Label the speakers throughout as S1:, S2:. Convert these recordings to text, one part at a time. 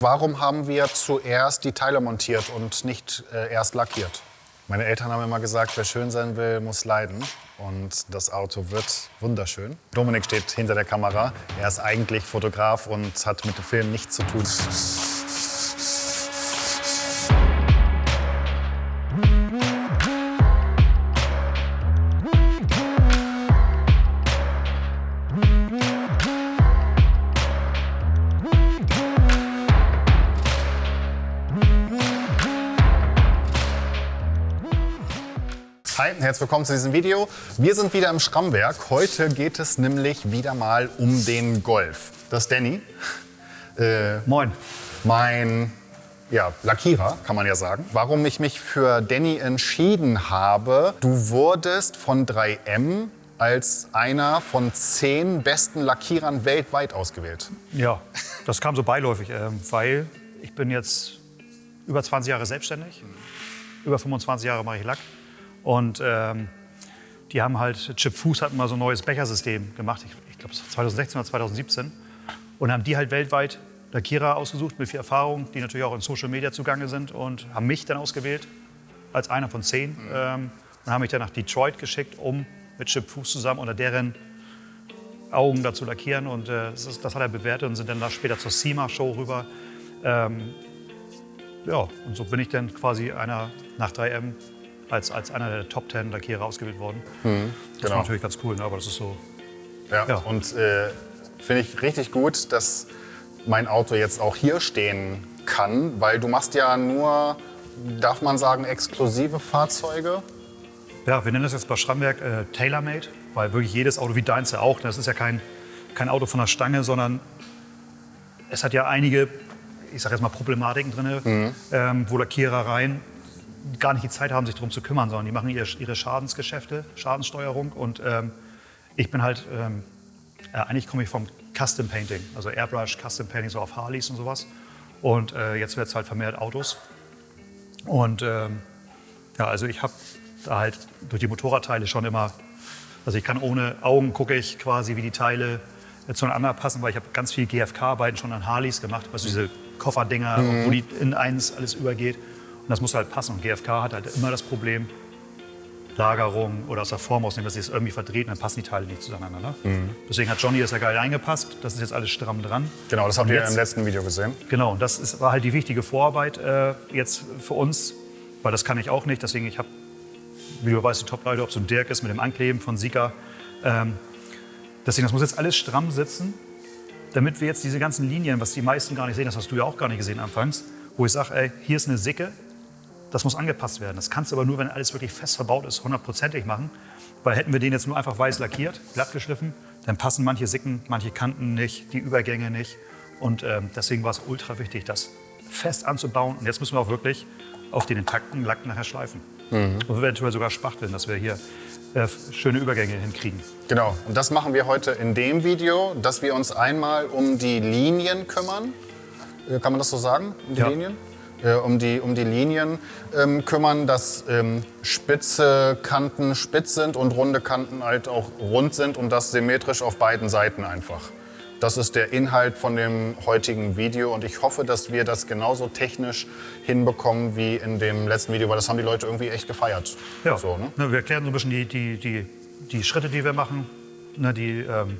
S1: Warum haben wir zuerst die Teile montiert und nicht äh, erst lackiert? Meine Eltern haben immer gesagt, wer schön sein will, muss leiden. Und das Auto wird wunderschön. Dominik steht hinter der Kamera. Er ist eigentlich Fotograf und hat mit dem Film nichts zu tun. Herzlich willkommen zu diesem Video. Wir sind wieder im Schrammwerk. Heute geht es nämlich wieder mal um den Golf. Das ist Danny. Äh,
S2: Moin.
S1: mein ja, Lackierer, kann man ja sagen. Warum ich mich für Danny entschieden habe, du wurdest von 3M als einer von zehn besten Lackierern weltweit ausgewählt.
S2: Ja, das kam so beiläufig, ähm, weil ich bin jetzt über 20 Jahre selbstständig. Über 25 Jahre mache ich Lack. Und ähm, die haben halt, Chip Fuß hat mal so ein neues Bechersystem gemacht, ich, ich glaube 2016 oder 2017. Und haben die halt weltweit Lackierer ausgesucht mit viel Erfahrung, die natürlich auch in Social Media zugange sind und haben mich dann ausgewählt als einer von zehn. Ähm, und haben mich dann nach Detroit geschickt, um mit Chip Fuß zusammen unter deren Augen da zu lackieren. Und äh, das, ist, das hat er bewertet und sind dann da später zur SEMA-Show rüber. Ähm, ja, und so bin ich dann quasi einer nach 3M als, als einer der Top 10 Lackierer ausgewählt worden. Das
S1: genau.
S2: war natürlich ganz cool, ne? aber das ist so.
S1: Ja,
S2: Ja.
S1: und äh, finde ich richtig gut, dass mein Auto jetzt auch hier stehen kann, weil du machst ja nur, darf man sagen, exklusive Fahrzeuge.
S2: Ja, wir nennen das jetzt bei Schrammwerk äh, Tailor-Made, weil wirklich jedes Auto, wie deins ja auch, das ist ja kein, kein Auto von der Stange, sondern es hat ja einige, ich sage jetzt mal Problematiken drin, ähm, wo Lackierereien gar nicht die Zeit haben, sich darum zu kümmern, sondern die machen ihre, ihre Schadensgeschäfte, Schadenssteuerung und ähm, ich bin halt, ähm, äh, eigentlich komme ich vom Custom Painting, also Airbrush, Custom Painting so auf Harleys und sowas. Und äh, jetzt wird es halt vermehrt Autos. Und ähm, ja, also ich habe da halt durch die Motorradteile schon immer, also ich kann ohne Augen gucke ich quasi, wie die Teile äh, zueinander passen, weil ich habe ganz viel GFK-Arbeiten schon an Harleys gemacht, also diese Kofferdinger, wo die in eins alles übergeht. Und das muss halt passen. Und GFK hat halt immer das Problem, Lagerung oder aus der Form ausnehmen, dass sie es irgendwie verdreht und dann passen die Teile nicht zueinander. Ne? Deswegen hat Johnny das ja geil eingepasst. Das ist jetzt alles stramm dran.
S1: Genau, das habt ihr
S2: jetzt-
S1: im letzten Video gesehen.
S2: Genau, und das ist, war halt die wichtige Vorarbeit äh, jetzt für uns, weil das kann ich auch nicht. Deswegen, ich habe, wie du weißt, die Top-Leute, ob es so ein Dirk ist mit dem Ankleben von Sika. Ähm, deswegen, das muss jetzt alles stramm sitzen, damit wir jetzt diese ganzen Linien, was die meisten gar nicht sehen, das hast du ja auch gar nicht gesehen anfangs, wo ich sage, ey, hier ist eine Sicke, das muss angepasst werden. Das kannst du aber nur, wenn alles wirklich fest verbaut ist, hundertprozentig machen. Weil hätten wir den jetzt nur einfach weiß lackiert, glatt geschliffen, dann passen manche Sicken, manche Kanten nicht, die Übergänge nicht. Und ähm, deswegen war es ultra wichtig, das fest anzubauen. Und jetzt müssen wir auch wirklich auf den intakten Lack nachher schleifen. Und eventuell sogar spachteln, dass wir hier äh, schöne Übergänge hinkriegen.
S1: Genau, und das machen wir heute in dem Video, dass wir uns einmal um die Linien kümmern. Äh, Kann man das so sagen? Um die
S2: Ja.
S1: Linien? Äh, um, die, um die Linien ähm, kümmern, dass ähm, spitze Kanten spitz sind und runde Kanten halt auch rund sind und das symmetrisch auf beiden Seiten einfach. Das ist der Inhalt von dem heutigen Video und ich hoffe, dass wir das genauso technisch hinbekommen wie in dem letzten Video, weil das haben die Leute irgendwie echt gefeiert.
S2: Ja,
S1: So, ne?
S2: Ne, wir erklären so ein bisschen die, die, die, die Schritte, die wir machen, ne, die, ähm,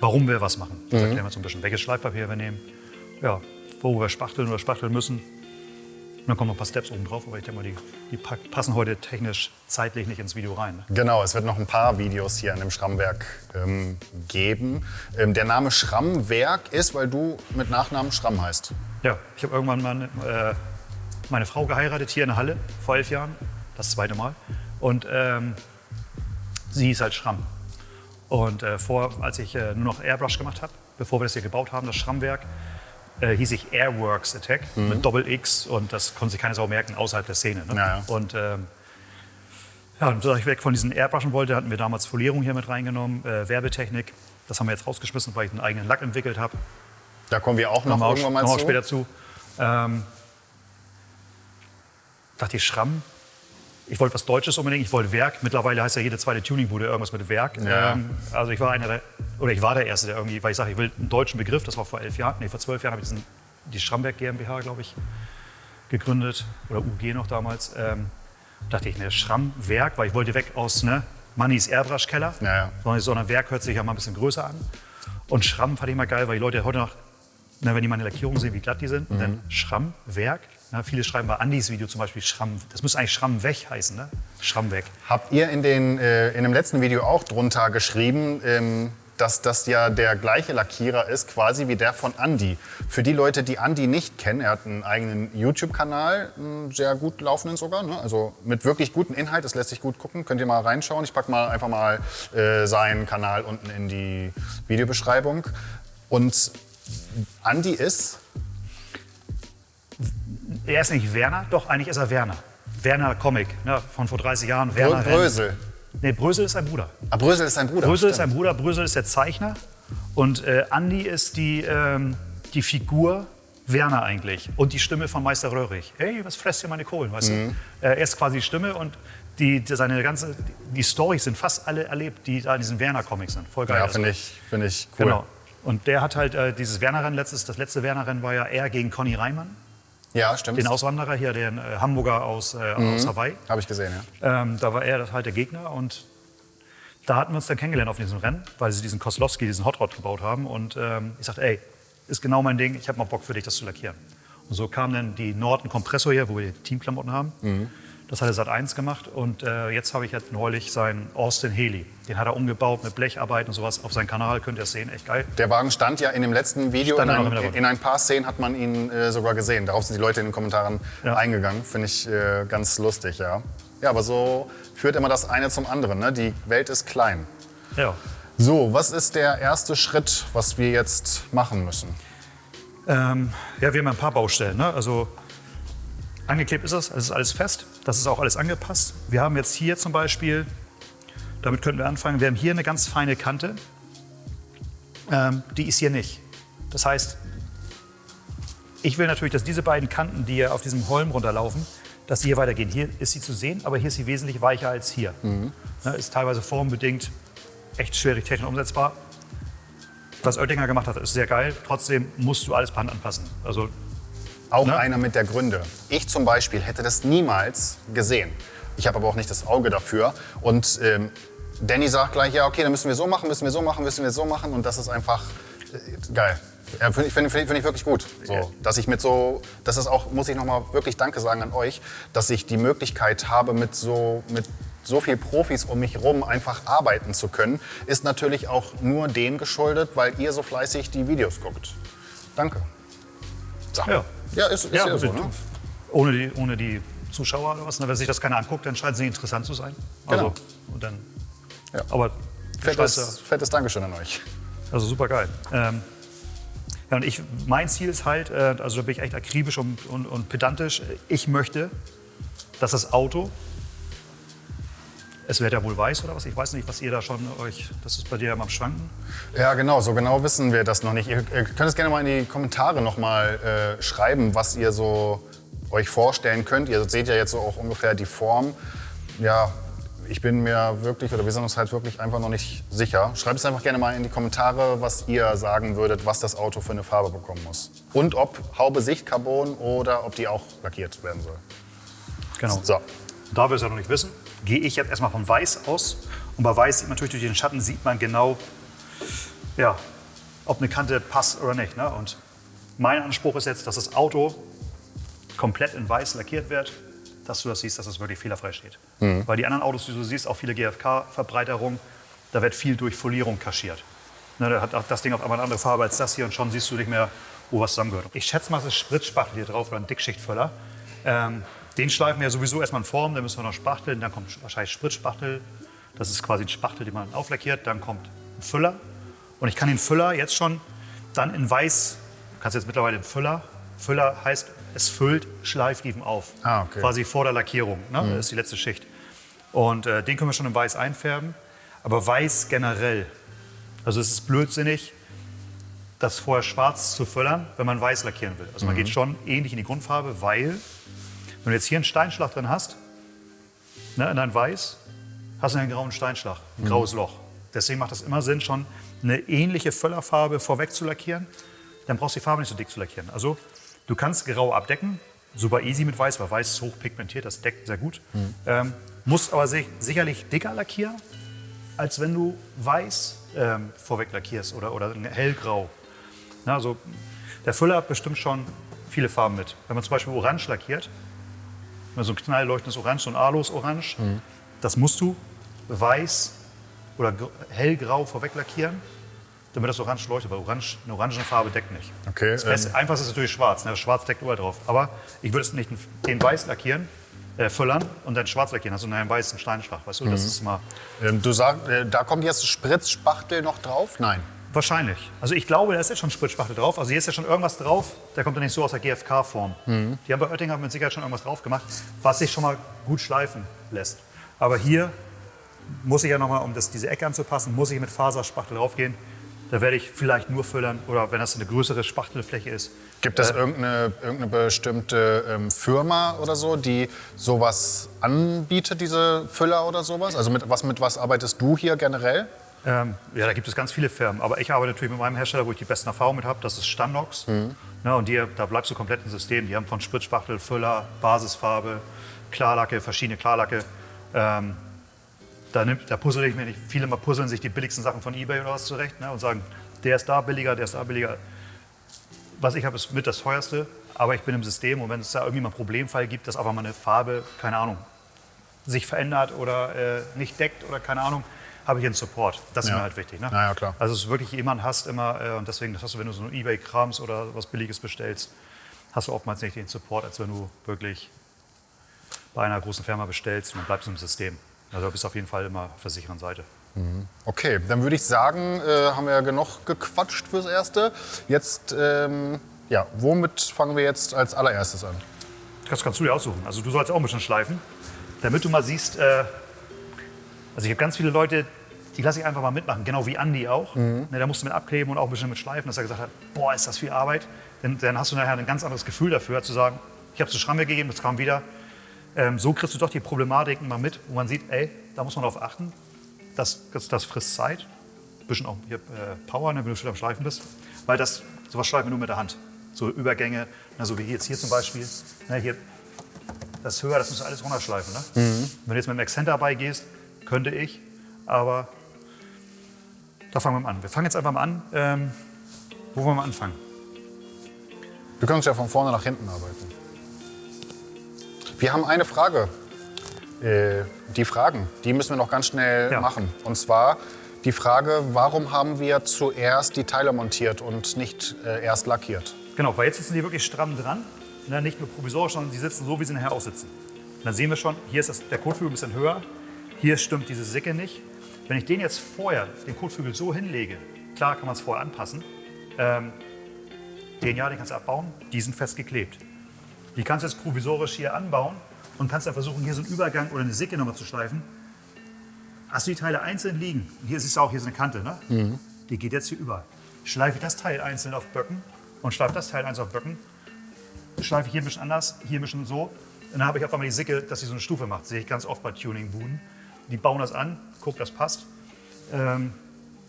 S2: warum wir was machen. Das erklären wir so ein bisschen, welches Schleifpapier wir nehmen, ja, wo wir spachteln oder spachteln müssen. Und dann kommen noch ein paar Steps oben drauf, aber ich denke mal, die, die passen heute technisch, zeitlich nicht ins Video rein. Ne?
S1: Genau, es wird noch ein paar Videos hier an dem Schrammwerk ähm, geben. Ähm, der Name Schrammwerk ist, weil du mit Nachnamen Schramm heißt.
S2: Ja, ich habe irgendwann mal äh, meine Frau geheiratet hier in der Halle vor elf Jahren, das zweite Mal. Und ähm, sie ist halt Schramm. Und äh, vor, als ich äh, nur noch Airbrush gemacht habe, bevor wir das hier gebaut haben, das Schrammwerk, äh, hieß ich Airworks Attack mit Doppel X und das konnte sich keine Sau merken außerhalb der Szene. Ne?
S1: Ja.
S2: Und ähm, ja, und da ich weg von diesen Airbrushen wollte, hatten wir damals Folierung hier mit reingenommen, äh, Werbetechnik. Das haben wir jetzt rausgeschmissen, weil ich einen eigenen Lack entwickelt habe.
S1: Da kommen wir auch noch
S2: wir auch,
S1: irgendwann mal
S2: wir auch
S1: zu.
S2: später zu. Ähm, dachte ich, Schramm. Ich wollte was Deutsches unbedingt. Ich wollte Werk. Mittlerweile heißt ja jede zweite Tuningbude irgendwas mit Werk.
S1: Ja.
S2: Ähm, also ich war einer der, oder ich war der Erste, der irgendwie, weil ich sage, ich will einen deutschen Begriff. Das war vor elf Jahren, nee, vor zwölf Jahren habe ich diesen die Schramberg GmbH, glaube ich, gegründet oder UG noch damals. Ähm, dachte ich, ne, Schrammwerk, weil ich wollte weg aus ne, Mannys Airbrush-Keller,
S1: Ja, ja.
S2: sondern Werk hört sich ja mal ein bisschen größer an. Und Schramm fand ich mal geil, weil die Leute heute noch, na, wenn die meine Lackierungen sehen, wie glatt die sind,
S1: Mhm.
S2: dann Schrammwerk. Na, viele schreiben bei Andys Video zum Beispiel Schramm, das müsste eigentlich Schramm weg heißen, ne? Schramm weg.
S1: Habt ihr in, den, äh, in dem letzten Video auch drunter geschrieben, ähm, dass das ja der gleiche Lackierer ist, quasi wie der von Andy. Für die Leute, die Andy nicht kennen, er hat einen eigenen YouTube-Kanal, einen sehr gut laufenden sogar, ne? also mit wirklich gutem Inhalt, das lässt sich gut gucken, könnt ihr mal reinschauen. Ich packe mal einfach mal äh, seinen Kanal unten in die Videobeschreibung. Und Andy ist,
S2: Er ist nicht Werner, doch eigentlich ist er Werner. Werner Comic, ne, von vor 30 Jahren. Werner
S1: Brö Brösel.
S2: Nee, Brösel ist sein Bruder.
S1: Ah, Brösel ist sein Bruder.
S2: Brösel ist
S1: stimmt.
S2: sein Bruder, Brösel ist der Zeichner. Und äh, Andi ist die, ähm, die Figur Werner eigentlich. Und die Stimme von Meister Röhrig. Hey, was fresst hier meine Kohlen, weißt
S1: Mhm.
S2: du? Äh, er ist quasi die Stimme und die, die, seine ganze, die Storys sind fast alle erlebt, die da in diesen Werner-Comics sind. Voll geil.
S1: Ja,
S2: Also,
S1: finde ich, find ich cool.
S2: Genau. Und der hat halt äh, dieses Werner-Rennen, letztes, das letzte Werner-Rennen war ja er gegen Conny Reimann,
S1: Ja, stimmt.
S2: den Auswanderer hier, den äh, Hamburger aus, äh,
S1: Mhm.
S2: aus Hawaii.
S1: Habe ich gesehen, ja.
S2: Ähm, da war er das halt der Gegner und da hatten wir uns dann kennengelernt auf diesem Rennen, weil sie diesen Koslowski, diesen Hot Rod gebaut haben. Und ähm, ich sagte, ey, ist genau mein Ding, ich habe mal Bock für dich, das zu lackieren. Und so kam dann die Norton Kompressor hier, wo wir die Teamklamotten haben. Das hat er Sat 1 gemacht und äh, jetzt habe ich jetzt neulich seinen Austin Haley. Den hat er umgebaut mit Blecharbeit und sowas. Auf seinem Kanal könnt ihr es sehen, echt geil.
S1: Der Wagen stand ja in dem letzten Video, in ein, in ein paar Szenen hat man ihn äh, sogar gesehen. Darauf sind die Leute in den Kommentaren
S2: Ja.
S1: eingegangen. Finde ich äh, ganz lustig, ja. Ja, aber so führt immer das eine zum anderen. Ne? Die Welt ist klein.
S2: Ja.
S1: So, was ist der erste Schritt, was wir jetzt machen müssen?
S2: Ähm, ja, wir haben ein paar Baustellen. Ne? Also angeklebt ist es, es ist alles fest, das ist auch alles angepasst. Wir haben jetzt hier zum Beispiel, damit könnten wir anfangen, wir haben hier eine ganz feine Kante. Ähm, die ist hier nicht. Das heißt, ich will natürlich, dass diese beiden Kanten, die hier auf diesem Holm runterlaufen, dass sie hier weitergehen. Hier ist sie zu sehen, aber hier ist sie wesentlich weicher als hier. Ne, ist teilweise formbedingt echt schwierig technisch umsetzbar. Was Oettinger gemacht hat, ist sehr geil. Trotzdem musst du alles per Hand anpassen. Also
S1: Auch
S2: Ne?
S1: einer mit der Gründe. Ich zum Beispiel hätte das niemals gesehen. Ich habe aber auch nicht das Auge dafür. Und ähm, Danny sagt gleich, ja, okay, dann müssen wir so machen, müssen wir so machen, müssen wir so machen. Und das ist einfach äh, geil. Ja, Finde ich, find, find ich wirklich gut. So, dass ich mit so, das ist auch, muss ich nochmal wirklich Danke sagen an euch, dass ich die Möglichkeit habe, mit so, mit so viel Profis um mich herum einfach arbeiten zu können, ist natürlich auch nur dem geschuldet, weil ihr so fleißig die Videos guckt. Danke. So.
S2: Ja.
S1: Ja, ist, ist ja,
S2: Ja,
S1: so, ne?
S2: ohne, die, ohne die Zuschauer oder was. ne? Wenn sich das keiner anguckt, dann scheint es nicht interessant zu sein. Also,
S1: Genau.
S2: und dann,
S1: Ja.
S2: Aber
S1: Fettes, fettes Dankeschön an euch.
S2: Also super geil. Ähm, ja, und ich, mein Ziel ist halt, äh, also da bin ich echt akribisch und, und, und pedantisch. Ich möchte, dass das Auto, es wird ja wohl weiß oder was, ich weiß nicht, was ihr da schon euch, das ist bei dir am Schwanken.
S1: Ja, genau, so genau wissen wir das noch nicht. Ihr, ihr könnt es gerne mal in die Kommentare noch mal äh, schreiben, was ihr so euch vorstellen könnt. Ihr seht ja jetzt so auch ungefähr die Form. Ja, ich bin mir wirklich, oder wir sind uns halt wirklich einfach noch nicht sicher. Schreibt es einfach gerne mal in die Kommentare, was ihr sagen würdet, was das Auto für eine Farbe bekommen muss. Und ob Haube Sichtcarbon oder ob die auch lackiert werden soll.
S2: Genau.
S1: So,
S2: Da wir es ja noch nicht wissen, gehe ich jetzt erstmal von Weiß aus. Und bei Weiß sieht man natürlich durch den Schatten sieht man genau, ja, ob eine Kante passt oder nicht. Ne? Und mein Anspruch ist jetzt, dass das Auto komplett in Weiß lackiert wird, dass du das siehst, dass es wirklich fehlerfrei steht. Weil die anderen Autos, die du siehst, auch viele GFK-Verbreiterungen, da wird viel durch Folierung kaschiert. Ne, da hat das Ding auf einmal eine andere Farbe als das hier und schon siehst du nicht mehr, wo was zusammengehört. Ich schätze mal, es ist Spritzspachtel hier drauf oder ein Dickschichtfüller. Ähm, den schleifen wir ja sowieso erstmal in Form, dann müssen wir noch spachteln, dann kommt wahrscheinlich Spritzspachtel. Das ist quasi ein Spachtel, den man auflackiert. Dann kommt ein Füller. Und ich kann den Füller jetzt schon dann in weiß, du kannst jetzt mittlerweile einen Füller, Füller heißt, es füllt Schleifriefen auf.
S1: Ah, okay.
S2: Quasi vor der Lackierung. Ne? Das ist die letzte Schicht. Und äh, den können wir schon in weiß einfärben. Aber weiß generell. Also es ist blödsinnig, das vorher schwarz zu füllern, wenn man weiß lackieren will. Also man geht schon ähnlich in die Grundfarbe, weil, wenn du jetzt hier einen Steinschlag drin hast, ne, in dein Weiß, hast du einen grauen Steinschlag, ein graues Loch. Deswegen macht es immer Sinn, schon eine ähnliche Füllerfarbe vorweg zu lackieren, dann brauchst du die Farbe nicht so dick zu lackieren. Also du kannst grau abdecken, super easy mit weiß, weil weiß ist hochpigmentiert, das deckt sehr gut. Ähm, musst aber sich, sicherlich dicker lackieren, als wenn du weiß ähm, vorweg lackierst oder, oder ein hellgrau. Na, also der Füller hat bestimmt schon viele Farben mit. Wenn man zum Beispiel orange lackiert, so ein knallleuchtendes Orange, so ein Alos-Orange, das musst du weiß oder gr- hellgrau vorweg lackieren, damit das Orange leuchtet, weil Orange, eine orangene Farbe deckt nicht.
S1: Okay,
S2: Das Beste, Einfachste ist natürlich schwarz. Ne? Schwarz deckt überall drauf. Aber ich würde es nicht den weiß lackieren, äh, füllern und dann schwarz lackieren. Also einen weißen Steinschlag, weißt du? Das ist mal
S1: Ähm, du sagst, äh, da kommt jetzt Spritzspachtel noch drauf? Nein.
S2: Wahrscheinlich. Also ich glaube, da ist jetzt schon Spritzspachtel drauf. Also hier ist ja schon irgendwas drauf. Der kommt ja nicht so aus der GFK-Form. Die haben bei Oettinger mit Sicherheit schon irgendwas drauf gemacht, was sich schon mal gut schleifen lässt. Aber hier muss ich ja nochmal, um das, diese Ecke anzupassen, muss ich mit Faserspachtel draufgehen. Da werde ich vielleicht nur füllern oder wenn das eine größere Spachtelfläche ist,
S1: Gibt es irgendeine, irgendeine bestimmte ähm, Firma oder so, die sowas anbietet, diese Füller oder sowas? Also mit was, mit was arbeitest du hier generell?
S2: Ähm, ja, da gibt es ganz viele Firmen. Aber ich arbeite natürlich mit meinem Hersteller, wo ich die besten Erfahrungen mit habe. Das ist Standox. Ne, und die, da bleibst du komplett im System. Die haben von Spritzspachtel, Füller, Basisfarbe, Klarlacke, verschiedene Klarlacke. Ähm, da, nimmt, da puzzle ich mir nicht. Viele mal puzzeln sich die billigsten Sachen von Ebay oder was zurecht ne, und sagen, der ist da billiger, der ist da billiger. Was ich habe, ist mit das teuerste. Aber ich bin im System und wenn es da irgendwie mal einen Problemfall gibt, dass einfach mal eine Farbe, keine Ahnung, sich verändert oder äh, nicht deckt oder keine Ahnung, habe ich einen Support. Das ist
S1: Ja.
S2: mir halt wichtig. Ne?
S1: Ja, klar.
S2: Also es ist wirklich jemand hast immer äh, und deswegen, das hast du, wenn du so ein Ebay-Krams oder was Billiges bestellst, hast du oftmals nicht den Support, als wenn du wirklich bei einer großen Firma bestellst und dann bleibst du im System. Also du bist auf jeden Fall immer auf der sicheren Seite.
S1: Okay, dann würde ich sagen, äh, haben wir ja genug gequatscht fürs Erste. Jetzt, ähm, ja, womit fangen wir jetzt als allererstes an?
S2: Das kannst du dir aussuchen. Also du sollst auch ein bisschen schleifen, damit du mal siehst, äh, also ich habe ganz viele Leute, die lasse ich einfach mal mitmachen, genau wie Andi auch. Ne, da musst du mit abkleben und auch ein bisschen mit schleifen, dass er gesagt hat, boah, ist das viel Arbeit. Denn, dann hast du nachher ein ganz anderes Gefühl dafür, zu sagen, ich habe es zu Schramme gegeben, das kam wieder. Ähm, so kriegst du doch die Problematiken mal mit, wo man sieht, ey, da muss man darauf achten, das, das, das frisst Zeit, ein bisschen auch hier, äh, Power, ne, wenn du schon am Schleifen bist, weil das, sowas schleifen wir nur mit der Hand. So Übergänge, na, so wie jetzt hier zum Beispiel, ne, hier, das höher, das musst du alles runterschleifen. Ne? Wenn du jetzt mit dem Accent dabei gehst, könnte ich, aber da fangen wir mal an. Wir fangen jetzt einfach mal an. Ähm, wo wollen wir anfangen?
S1: Wir können uns ja von vorne nach hinten arbeiten. Wir haben eine Frage. Äh, die Fragen, die müssen wir noch ganz schnell
S2: Ja.
S1: machen. Und zwar die Frage, warum haben wir zuerst die Teile montiert und nicht äh, erst lackiert?
S2: Genau, weil jetzt sitzen die wirklich stramm dran. Ne, nicht nur provisorisch, sondern die sitzen so, wie sie nachher aussitzen. Und dann sehen wir schon, hier ist das, der Kotflügel ein bisschen höher. Hier stimmt diese Sicke nicht. Wenn ich den jetzt vorher, den Kotflügel so hinlege, klar kann man es vorher anpassen. Ähm, den ja, den kannst du abbauen, die sind festgeklebt. Die kannst du jetzt provisorisch hier anbauen und kannst dann versuchen, hier so einen Übergang oder eine Sicke nochmal zu schleifen. Hast du die Teile einzeln liegen, hier siehst du auch, hier ist eine Kante, ne? Die geht jetzt hier über. Schleife ich das Teil einzeln auf Böcken und schleife das Teil einzeln auf Böcken, schleife ich hier ein bisschen anders, hier ein bisschen so. Und dann habe ich auf einmal die Sicke, dass sie so eine Stufe macht. Sehe ich ganz oft bei Tuning-Buden. Die bauen das an, guck, das passt. Ähm,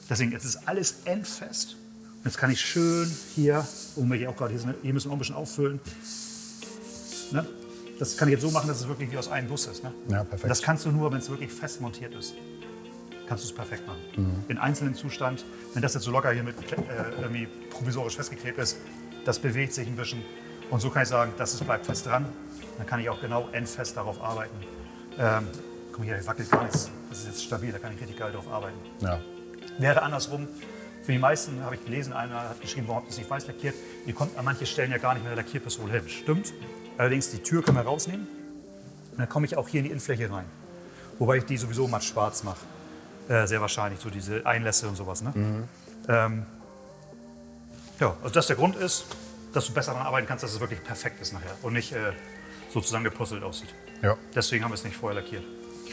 S2: deswegen, jetzt ist alles endfest. Und jetzt kann ich schön hier, um hier auch gerade, hier, hier müssen wir auch ein bisschen auffüllen. Ne? Das kann ich jetzt so machen, dass es wirklich wie aus einem Guss ist. Ne?
S1: Ja, perfekt.
S2: Und Das kannst du nur, wenn es wirklich fest montiert ist. Kannst du es perfekt machen. In einzelnen Zustand, wenn das jetzt so locker hier mit äh, irgendwie provisorisch festgeklebt ist, das bewegt sich ein bisschen. Und so kann ich sagen, das ist, bleibt fest dran. Dann kann ich auch genau endfest darauf arbeiten. Ähm, guck mal hier, hier wackelt gar nichts. Das ist jetzt stabil, da kann ich richtig geil drauf arbeiten.
S1: Ja.
S2: Wäre andersrum. Für die meisten habe ich gelesen, einer hat geschrieben, warum habt ihr es nicht weiß lackiert? Ihr kommt an manche Stellen ja gar nicht mit der Lackierpistole hin. Stimmt. Allerdings, die Tür können wir rausnehmen. Und dann komme ich auch hier in die Innenfläche rein. Wobei ich die sowieso matt schwarz mache. Äh, sehr wahrscheinlich, so diese Einlässe und sowas. Ne? Ähm, ja, also das der Grund ist, dass du besser daran arbeiten kannst, dass es wirklich perfekt ist nachher und nicht äh, so zusammengepuzzelt aussieht.
S1: ja.
S2: Deswegen haben wir es nicht vorher lackiert.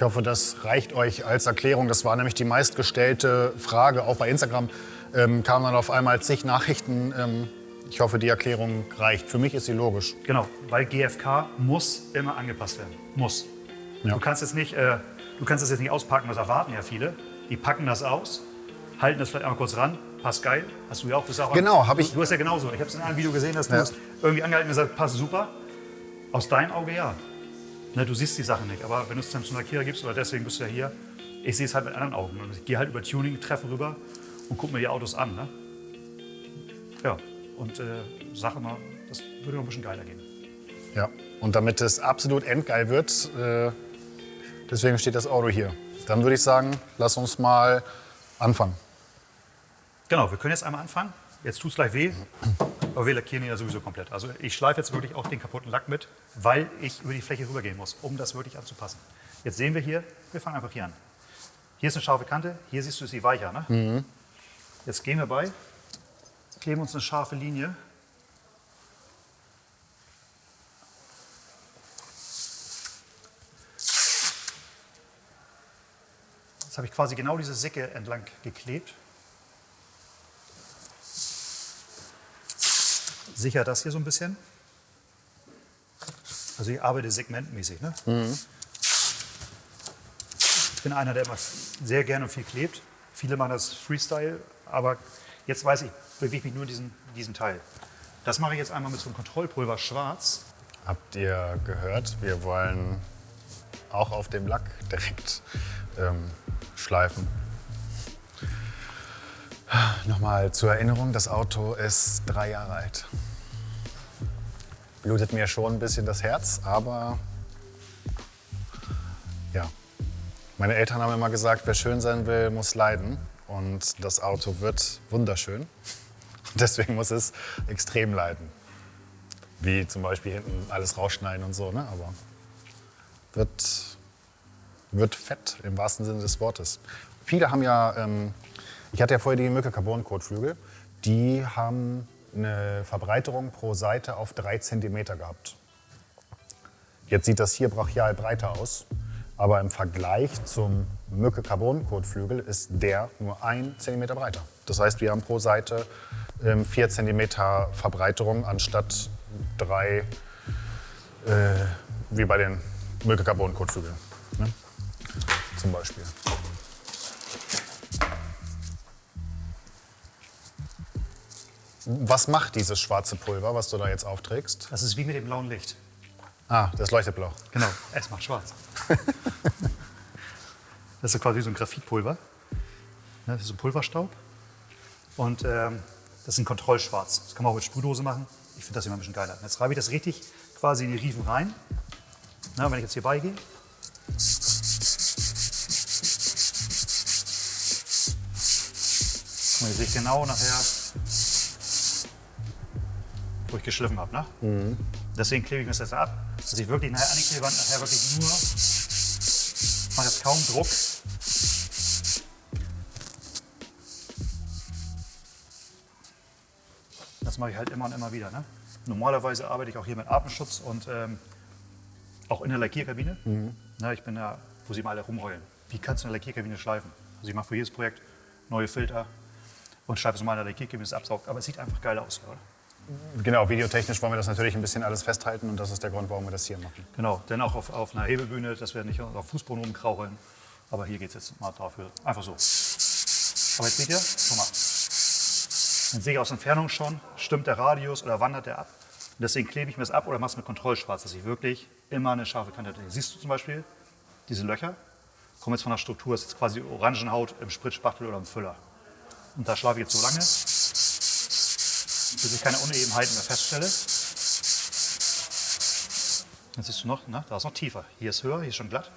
S1: Ich hoffe, das reicht euch als Erklärung. Das war nämlich die meistgestellte Frage. Auch bei Instagram ähm, kamen dann auf einmal zig Nachrichten. Ähm, ich hoffe, die Erklärung reicht. Für mich ist sie logisch.
S2: Genau, weil GFK muss immer angepasst werden. Muss.
S1: Ja.
S2: Du kannst jetzt nicht, äh, du kannst das jetzt nicht auspacken, das erwarten ja viele. Die packen das aus, halten das vielleicht einmal kurz ran passt geil. Hast du ja auch gesagt.
S1: Genau, hab ich-
S2: Du hast ja genauso. Ich habe es in einem Video gesehen, dass du
S1: Ja.
S2: es irgendwie angehalten und gesagt passt super. Aus deinem Auge ja. Ne, du siehst die Sachen nicht, aber wenn du es dann zu Lackierer gibst, oder deswegen bist du ja hier, ich sehe es halt mit anderen Augen. Und Ich gehe halt über Tuning-Treffen rüber und gucke mir die Autos an. Ne? Ja, und äh, sage immer, das würde noch ein bisschen geiler gehen.
S1: Ja. Und damit es absolut endgeil wird, äh, deswegen steht das Auto hier. Dann würde ich sagen, lass uns mal anfangen.
S2: Genau, wir können jetzt einmal anfangen. Jetzt tut es gleich weh, aber wir lackieren ihn ja sowieso komplett. Also ich schleife jetzt wirklich auch den kaputten Lack mit, weil ich über die Fläche rübergehen muss, um das wirklich anzupassen. Jetzt sehen wir hier, wir fangen einfach hier an. Hier ist eine scharfe Kante, hier siehst du, ist sie weicher. Ne? Jetzt gehen wir bei, kleben uns eine scharfe Linie. Jetzt habe ich quasi genau diese Sicke entlang geklebt. Sicher das hier so ein bisschen. Also ich arbeite segmentmäßig. Ne? Ich bin einer, der immer sehr gerne und viel klebt. Viele machen das Freestyle, aber jetzt weiß ich, bewege mich nur in diesem, diesem Teil. Das mache ich jetzt einmal mit so einem Kontrollpulver schwarz.
S1: Habt ihr gehört? Wir wollen auch auf dem Lack direkt ähm, schleifen. Nochmal zur Erinnerung, das Auto ist drei Jahre alt. Blutet mir schon ein bisschen das Herz, aber ja. Meine Eltern haben immer gesagt, wer schön sein will, muss leiden. Und das Auto wird wunderschön. Deswegen muss es extrem leiden. Wie zum Beispiel hinten alles rausschneiden und so, ne? Aber wird, wird fett im wahrsten Sinne des Wortes. Viele haben ja, ähm, ich hatte ja vorher die Mücke Carbon Kotflügel, die haben eine Verbreiterung pro Seite auf drei Zentimeter gehabt. Jetzt sieht das hier brachial breiter aus, aber im Vergleich zum Mücke Carbon Kotflügel ist der nur ein Zentimeter breiter. Das heißt, wir haben pro Seite ähm, vier Zentimeter Verbreiterung anstatt drei äh, wie bei den Mücke Carbon Kotflügeln. Ne? Zum Beispiel. Was macht dieses schwarze Pulver, was du da jetzt aufträgst?
S2: Das ist wie mit dem blauen Licht.
S1: Ah, das leuchtet blau.
S2: Genau, es macht schwarz. das ist quasi so ein Graphitpulver. Ne, Das ist so Pulverstaub. Und ähm, das ist ein Kontrollschwarz. Das kann man auch mit Sprühdose machen. Ich finde das immer ein bisschen geiler. Und Jetzt reibe ich das richtig quasi in die Riefen rein. Na, wenn ich jetzt hier beigehe. Und jetzt sehe ich genau nachher, wo ich geschliffen habe. Ne? Deswegen klebe ich mir das jetzt ab, dass ich wirklich nachher an die Klebeband nachher wirklich nur, mache jetzt kaum Druck. Das mache ich halt immer und immer wieder. Ne? Normalerweise arbeite ich auch hier mit Atemschutz und ähm, auch in der Lackierkabine. Na, ich bin da, wo sie mal alle rumheulen. Wie kannst du eine Lackierkabine schleifen? Also ich mache für jedes Projekt neue Filter und schleife es mal in der Lackierkabine, es absaugt. Aber es sieht einfach geil aus, oder?
S1: Genau, videotechnisch wollen wir das natürlich ein bisschen alles festhalten und das ist der Grund, warum wir das hier machen.
S2: Genau, denn auch auf, auf einer Hebebühne, dass wir nicht auf Fußboden rumkraucheln. Aber hier geht es jetzt mal dafür. Einfach so. Aber jetzt seht ihr, guck mal. Dann sehe ich aus Entfernung schon, stimmt der Radius oder wandert der ab. Und deswegen klebe ich mir das ab oder mache es mit Kontrollschwarz, dass ich wirklich immer eine scharfe Kante habe. Siehst du zum Beispiel diese Löcher? Kommen jetzt von der Struktur, das ist jetzt quasi Orangenhaut im Spritzspachtel oder im Füller. Und da schlafe ich jetzt so lange, bis ich keine Unebenheiten mehr feststelle. Jetzt siehst du noch, ne? da ist noch tiefer. Hier ist höher, hier ist schon glatt.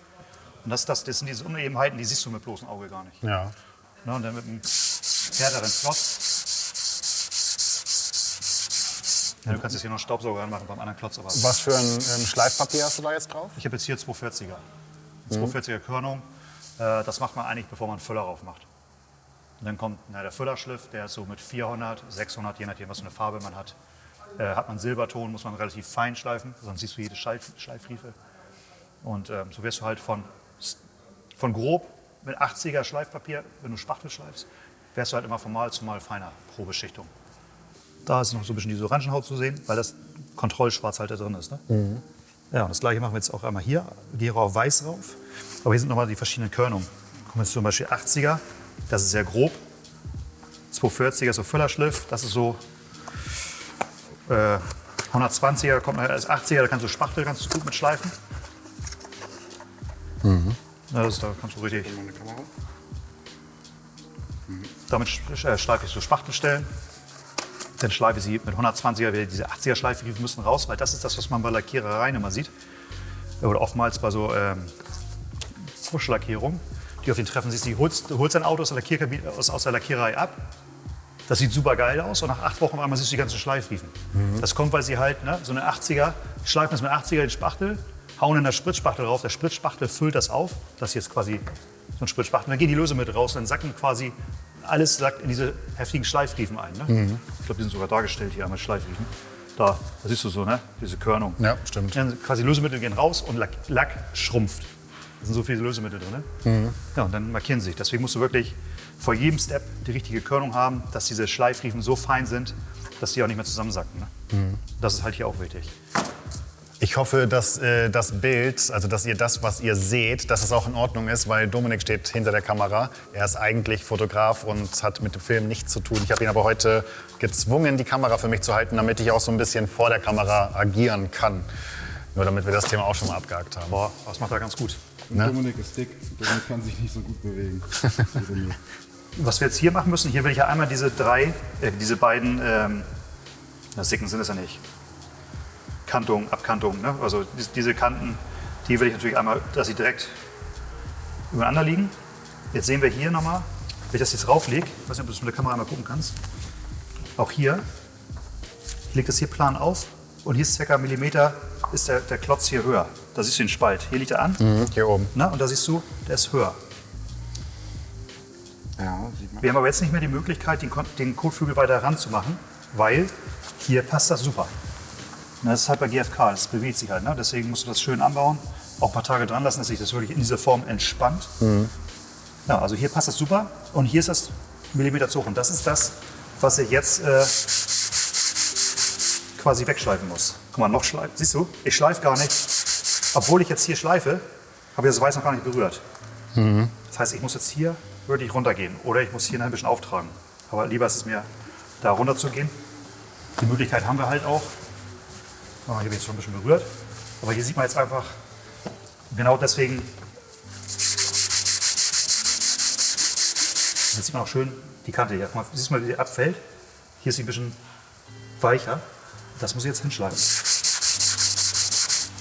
S2: Und das, das, das sind diese Unebenheiten, die siehst du mit bloßem Auge gar nicht.
S1: Ja.
S2: Ne? Und dann mit einem härteren Klotz. Ja, du kannst jetzt hier noch einen Staubsauger anmachen beim anderen Klotz. Aber
S1: Was für ein ähm, Schleifpapier hast du da jetzt drauf?
S2: ich habe jetzt hier 240er. 240er Körnung. Äh, das macht man eigentlich, bevor man einen Füller drauf macht. Und dann kommt na, der Füllerschliff, der ist so mit 400, 600, je nachdem, was für eine Farbe man hat. Äh, hat man Silberton, muss man relativ fein schleifen, sonst siehst du jede Schleif Schleifriefe. Und ähm, so wirst du halt von, von grob mit 80er Schleifpapier, wenn du Spachtel schleifst, wärst du halt immer von Mal zu Mal feiner pro Beschichtung. Da ist noch so ein bisschen diese Orangenhaut zu sehen, weil das Kontrollschwarz halt da drin ist. Ne? Ja, und das gleiche machen wir jetzt auch einmal hier. Gehe auf weiß rauf. Aber hier sind nochmal die verschiedenen Körnungen. Kommen jetzt zum Beispiel 80er, das ist sehr grob. 240er so Füllerschliff, das ist so äh, 120er, kommt nachher als 80er, da kannst du Spachtel ganz gut mit schleifen. Ja, das ist, da kannst du richtig. Damit sch- äh, schleife ich so Spachtelstellen. Dann schleife ich sie mit 120er, wieder diese 80er Schleife, die müssen raus, weil das ist das, was man bei Lackierereien immer sieht. Oder oftmals bei so ähm, Fuschlackierungen, die auf den Treffen siehst. Die holst, du holst dein Auto aus der, Lackierkabine, aus, aus der Lackiererei ab. Das sieht super geil aus und nach acht Wochen einmal siehst du die ganzen Schleifriefen. Das kommt, weil sie halt ne, so eine 80er, schleifen das mit 80er den Spachtel, hauen in der Spritzspachtel drauf. Der Spritzspachtel füllt das auf. Das hier ist quasi so ein Spritzspachtel. Dann gehen die Lösemittel raus und dann sacken quasi alles sackt in diese heftigen Schleifriefen ein. Ne? Ich glaube, die sind sogar dargestellt hier einmal Schleifriefen. Da, da siehst du so, ne? diese Körnung.
S1: Ja, stimmt.
S2: Dann quasi Lösemittel gehen raus und Lack, Lack schrumpft. Da sind so viele Lösemittel drin. Ne? Ja, und dann markieren sie sich. Deswegen musst du wirklich vor jedem Step die richtige Körnung haben, dass diese Schleifriefen so fein sind, dass die auch nicht mehr zusammensacken. Ne? Das ist halt hier auch wichtig.
S1: Ich hoffe, dass äh, das Bild, also dass ihr das, was ihr seht, dass es auch in Ordnung ist, weil Dominik steht hinter der Kamera. Er ist eigentlich Fotograf und hat mit dem Film nichts zu tun. Ich habe ihn aber heute gezwungen, die Kamera für mich zu halten, damit ich auch so ein bisschen vor der Kamera agieren kann. Nur damit wir das Thema auch schon mal abgehakt haben.
S2: Boah, das macht er ganz gut.
S3: Und
S1: Ne?
S3: Dominik ist dick. Dominik kann sich nicht so gut bewegen.
S2: Was wir jetzt hier machen müssen, hier will ich ja einmal diese drei, äh, diese beiden, ähm, na, Sicken sind es ja nicht, Kantungen, Abkantungen, ne? also dies- diese Kanten, die will ich natürlich einmal, dass sie direkt übereinander liegen. Jetzt sehen wir hier nochmal, wenn ich das jetzt rauflege, ich weiß nicht, ob du das mit der Kamera mal gucken kannst, auch hier, ich lege das hier plan auf und hier ist circa einen Millimeter, ist der, der Klotz hier höher. Da siehst du den Spalt, hier liegt er an
S1: Mhm, Hier oben.
S2: ne? und da siehst du, der ist höher.
S3: Ja, sieht man.
S2: Wir haben aber jetzt nicht mehr die Möglichkeit, den, den Kotflügel weiter ranzumachen, weil hier passt das super. Und das ist halt bei GFK, das bewegt sich halt. Ne? Deswegen musst du das schön anbauen, auch ein paar Tage dran lassen, dass sich das wirklich in dieser Form entspannt. Ja, also hier passt das super und hier ist das Millimeter zu hoch. Und das ist das, was ich jetzt äh, quasi wegschleifen muss. Guck mal, noch schleifen. Siehst du, ich schleife gar nicht. Obwohl ich jetzt hier schleife, habe ich das Weiß noch gar nicht berührt. Das heißt, ich muss jetzt hier wirklich runtergehen oder ich muss hier ein bisschen auftragen. Aber lieber ist es mir, da runter zu gehen. Die Möglichkeit haben wir halt auch. Oh, hier bin ich schon ein bisschen berührt. Aber hier sieht man jetzt einfach, genau deswegen, jetzt sieht man auch schön die Kante hier. Siehst du mal, wie die abfällt? Hier ist sie ein bisschen weicher. Das muss ich jetzt hinschleifen.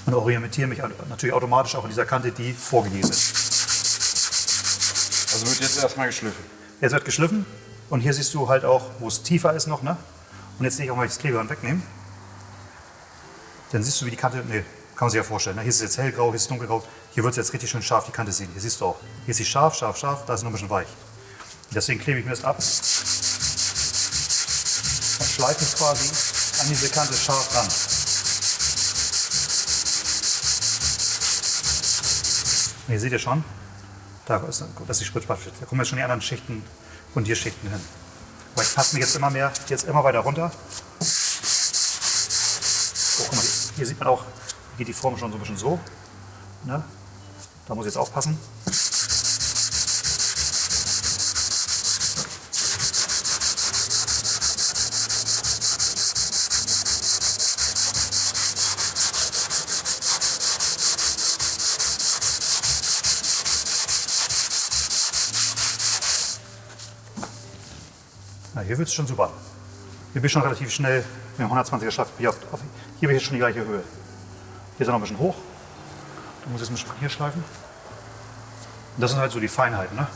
S2: Und orientiere mich natürlich automatisch auch an dieser Kante, die vorgegeben ist.
S3: Also wird jetzt erstmal geschliffen.
S2: Jetzt wird geschliffen und hier siehst du halt auch, wo es tiefer ist noch. Ne? Und jetzt sehe ich auch mal das Klebeband wegnehmen. Dann siehst du, wie die Kante, nee, kann man sich ja vorstellen. Ne? Hier ist es jetzt hellgrau, hier ist es dunkelgrau. Hier wird es jetzt richtig schön scharf, die Kante sehen. Hier siehst du auch. Hier ist sie scharf, scharf, scharf, da ist es noch ein bisschen weich. Deswegen klebe ich mir das ab und schleife es quasi an diese Kante scharf ran. Und hier seht ihr schon, da ist, das ist die Spritzspachtel. Da kommen jetzt schon die anderen Schichten, Grundierschichten hin. Aber ich passe mich jetzt immer mehr, jetzt immer weiter runter. Oh, mal, hier sieht man auch, geht die Form schon so ein bisschen so. Ne? Da muss ich jetzt aufpassen. Hier wird es schon super. Hier bin ich schon relativ schnell mit dem 120er Schleif. Hier, auf, hier bin ich jetzt schon die gleiche Höhe. Hier ist er noch ein bisschen hoch. Da muss ich jetzt ein bisschen hier schleifen. Und das sind halt so die Feinheiten. Ne?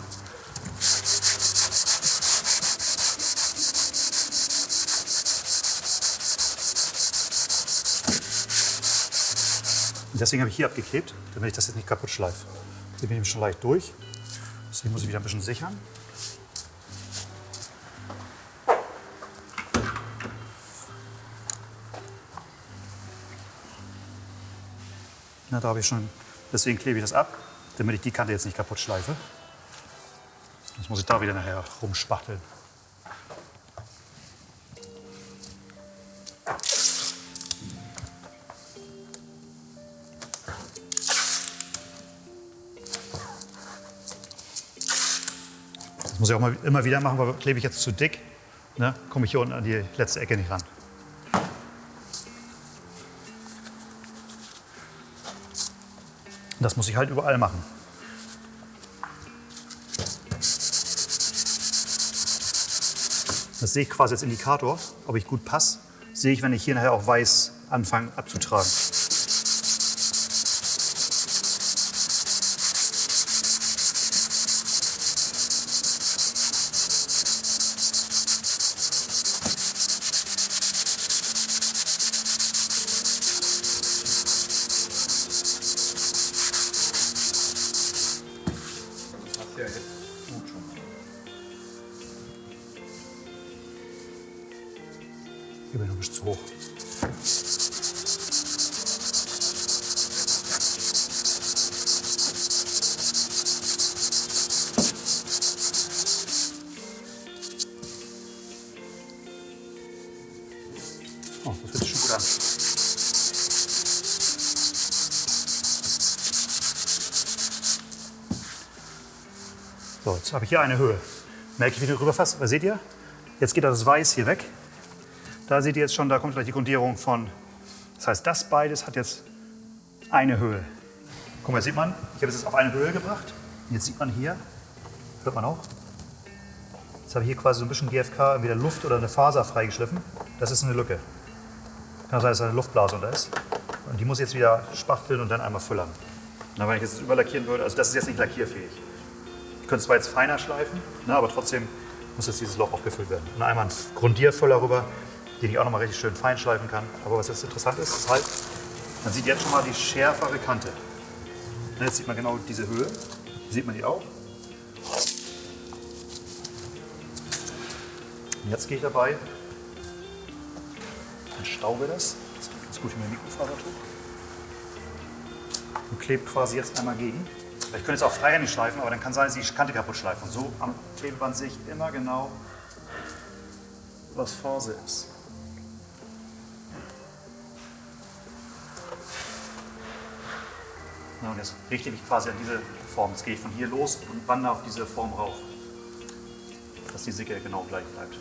S2: Und deswegen habe ich hier abgeklebt, damit ich das jetzt nicht kaputt schleife. Hier bin ich schon leicht durch. Deswegen muss ich wieder ein bisschen sichern. Na, da habe ich schon, deswegen klebe ich das ab, damit ich die Kante jetzt nicht kaputt schleife. Sonst muss ich da wieder nachher rumspachteln. Das muss ich auch immer wieder machen, weil klebe ich jetzt zu dick, ne, komme ich hier unten an die letzte Ecke nicht ran. Das muss ich halt überall machen. Das sehe ich quasi als Indikator, ob ich gut passe. Sehe ich, wenn ich hier nachher auch weiß anfange abzutragen. Jetzt habe ich hier eine Höhe. Merke ich, wie ich rüber fasse? Was seht ihr? Jetzt geht das Weiß hier weg. Da seht ihr jetzt schon, da kommt gleich die Grundierung von. Das heißt, das beides hat jetzt eine Höhe. Guck mal, sieht man, ich habe es jetzt auf eine Höhe gebracht. Jetzt sieht man hier, hört man auch, jetzt habe ich hier quasi so ein bisschen GFK, entweder Luft oder eine Faser freigeschliffen. Das ist eine Lücke. Kann sein, dass da eine Luftblase unter ist. Und die muss jetzt wieder spachteln und dann einmal füllern. Na, wenn ich jetzt überlackieren würde, also das ist jetzt nicht lackierfähig. Ich es zwar jetzt feiner schleifen, ne, aber trotzdem muss jetzt dieses Loch aufgefüllt werden. Und einmal einen Grundierfüller rüber, den ich auch nochmal richtig schön fein schleifen kann. Aber was jetzt interessant ist, ist halt, man sieht jetzt schon mal die schärfere Kante. Ne, Jetzt sieht man genau diese Höhe. Sieht man die auch? Und jetzt gehe ich dabei und staube das. Geht ganz gut in mein Mikrofasertuch. Und klebe quasi jetzt einmal gegen. Ich könnte jetzt auch freihändig schleifen, aber dann kann sein, dass ich die Kante kaputt schleife. Und so am Klebeband sehe ich immer genau, was Phase ist. Ja, und jetzt richte ich mich quasi an diese Form. Jetzt gehe ich von hier los und wandere auf diese Form rauf. Dass die Sicke genau gleich bleibt.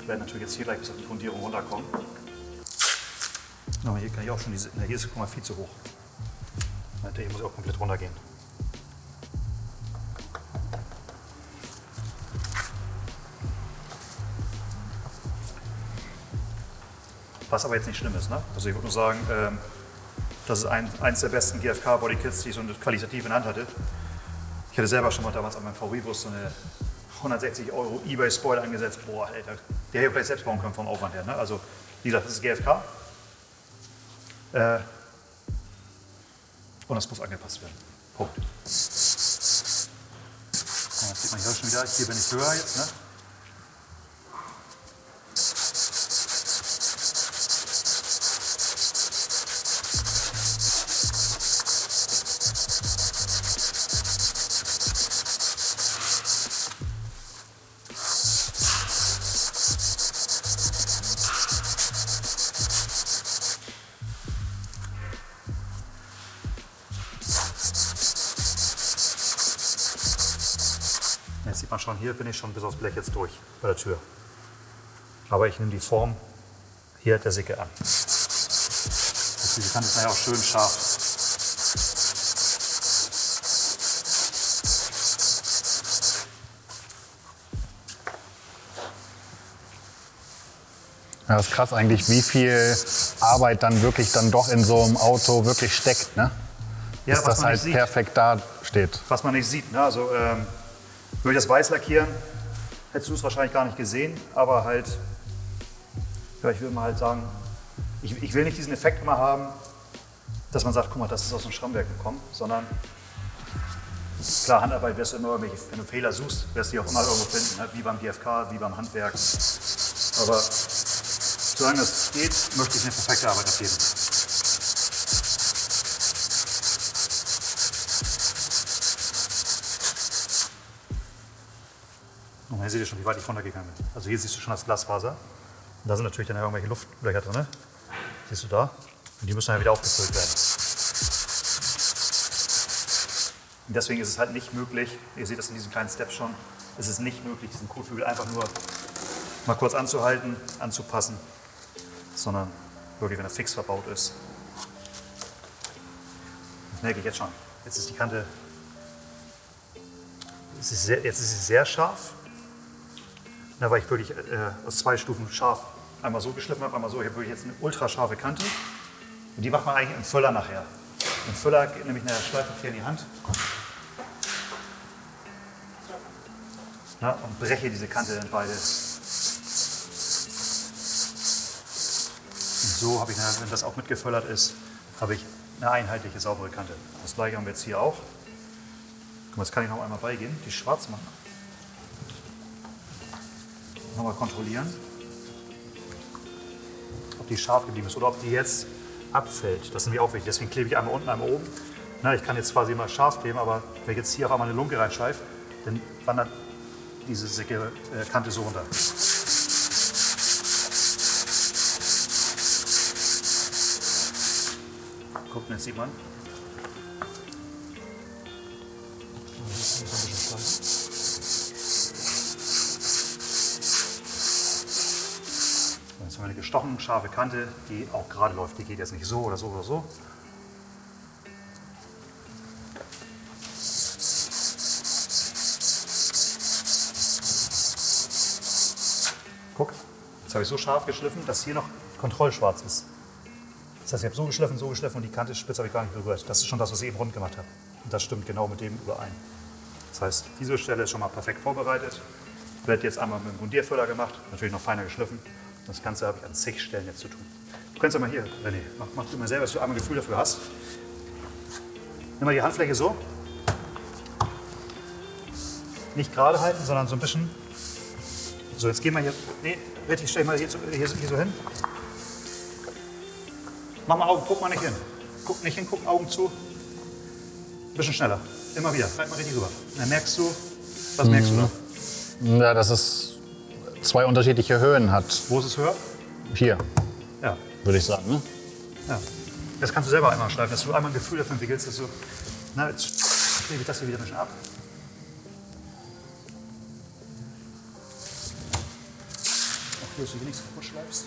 S2: Ich werde natürlich jetzt hier gleich bis auf die Grundierung runterkommen. Aber hier kann ich auch schon diese. Na, hier ist guck mal viel zu hoch. Hier muss auch komplett runtergehen. Was aber jetzt nicht schlimm ist. Ne? Also ich würde nur sagen, ähm, das ist ein, eins der besten GFK-Bodykits, die ich so qualitativ in Hand hatte. Ich hatte selber schon mal damals an meinem VW-Bus so eine 160 Euro Ebay-Spoiler angesetzt. Boah, Alter, der hätte ich vielleicht selbst bauen können vom Aufwand her. Ne? Also, wie gesagt, das ist GFK. Äh, und das muss angepasst werden. Punkt. Ja, das sieht man hier schon wieder. Hier bin ich höher jetzt. Ne? Hier bin ich schon bis aufs Blech jetzt durch bei der Tür. Aber ich nehme die Form hier der Sicke an. Das diese Kante ist nachher auch schön scharf.
S1: Ja, das ist krass eigentlich, wie viel Arbeit dann wirklich dann doch in so einem Auto wirklich steckt, ne?
S2: Ja,
S1: Bis
S2: was
S1: das
S2: man
S1: halt
S2: nicht sieht.
S1: perfekt da steht.
S2: was man nicht sieht. Ne? Also ähm, ich das weiß lackieren, hättest du es wahrscheinlich gar nicht gesehen, aber halt, ja, ich würde mal halt sagen, ich, ich will nicht diesen Effekt immer haben, dass man sagt, guck mal, das ist aus dem Schrammwerk gekommen, sondern klar, Handarbeit wirst du immer irgendwelche, wenn du Fehler suchst, wirst du die auch immer irgendwo finden, ne? wie beim GFK, wie beim Handwerk. Aber solange das geht, möchte ich eine perfekte Arbeit abgeben. Hier seht ihr schon, wie weit ich runtergegangen bin. Also hier siehst du schon das Glasfaser. Und da sind natürlich dann irgendwelche Luftlöcher drin. Siehst du da? Und die müssen dann wieder aufgefüllt werden. Und deswegen ist es halt nicht möglich, ihr seht das in diesen kleinen Steps schon, es ist nicht möglich, diesen Kotflügel einfach nur mal kurz anzuhalten, anzupassen, sondern wirklich, wenn er fix verbaut ist. Das merke ich jetzt schon. Jetzt ist die Kante, ist sehr, jetzt ist sie sehr scharf. Da war ich wirklich äh, aus zwei Stufen scharf. Einmal so geschliffen habe, einmal so. Ich habe wirklich jetzt eine ultra scharfe Kante. Und die macht man eigentlich im Füller nachher. Im Füller geht nämlich eine Schleife hier in die Hand. Na, und breche diese Kante in beide. Und so habe ich, dann, wenn das auch mitgefüllert ist, habe ich eine einheitliche, saubere Kante. Das gleiche haben wir jetzt hier auch. Guck mal, jetzt kann ich noch einmal beigehen, die schwarz machen. Nochmal kontrollieren, ob die scharf geblieben ist oder ob die jetzt abfällt. Das ist nämlich auch wichtig. Deswegen klebe ich einmal unten, einmal oben. Na, ich kann jetzt quasi immer scharf kleben, aber wenn ich jetzt hier auf einmal eine Lunke reinschleife, dann wandert diese sicke äh, Kante so runter. Guck, jetzt sieht man. Jetzt haben wir eine gestochen scharfe Kante, die auch gerade läuft. Die geht jetzt nicht so oder so oder so. Guck, jetzt habe ich so scharf geschliffen, dass hier noch kontrollschwarz ist. Das heißt, ich habe so geschliffen, so geschliffen und die Kante spitz habe ich gar nicht berührt. Das ist schon das, was ich eben rund gemacht habe. Und das stimmt genau mit dem überein. Das heißt, diese Stelle ist schon mal perfekt vorbereitet. Wird jetzt einmal mit dem Grundierfüller gemacht, natürlich noch feiner geschliffen. Das Ganze habe ich an zig Stellen jetzt zu tun. Du kannst aber hier, René, mach, mach du mal selber, dass du einmal ein Gefühl dafür hast. Nimm mal die Handfläche so. Nicht gerade halten, sondern so ein bisschen. So, jetzt gehen wir hier. Nee, richtig, stell mal hier, so- hier, hier so hin. Mach mal Augen, guck mal nicht hin. Guck nicht hin, guck Augen zu. Bisschen schneller. Immer wieder. Bleib mal richtig rüber. Dann merkst du, was merkst du da?
S1: Ja, dass es zwei unterschiedliche Höhen hat.
S2: Wo ist es höher?
S1: Hier,
S2: Ja.
S1: würde ich sagen. Ne?
S2: ja. Das kannst du selber einmal schleifen, dass du einmal ein Gefühl dafür entwickelst, dass du. Na, jetzt klebe ich das hier wieder ein bisschen ab. Auch hier, dass du hier nichts kaputt schleifst.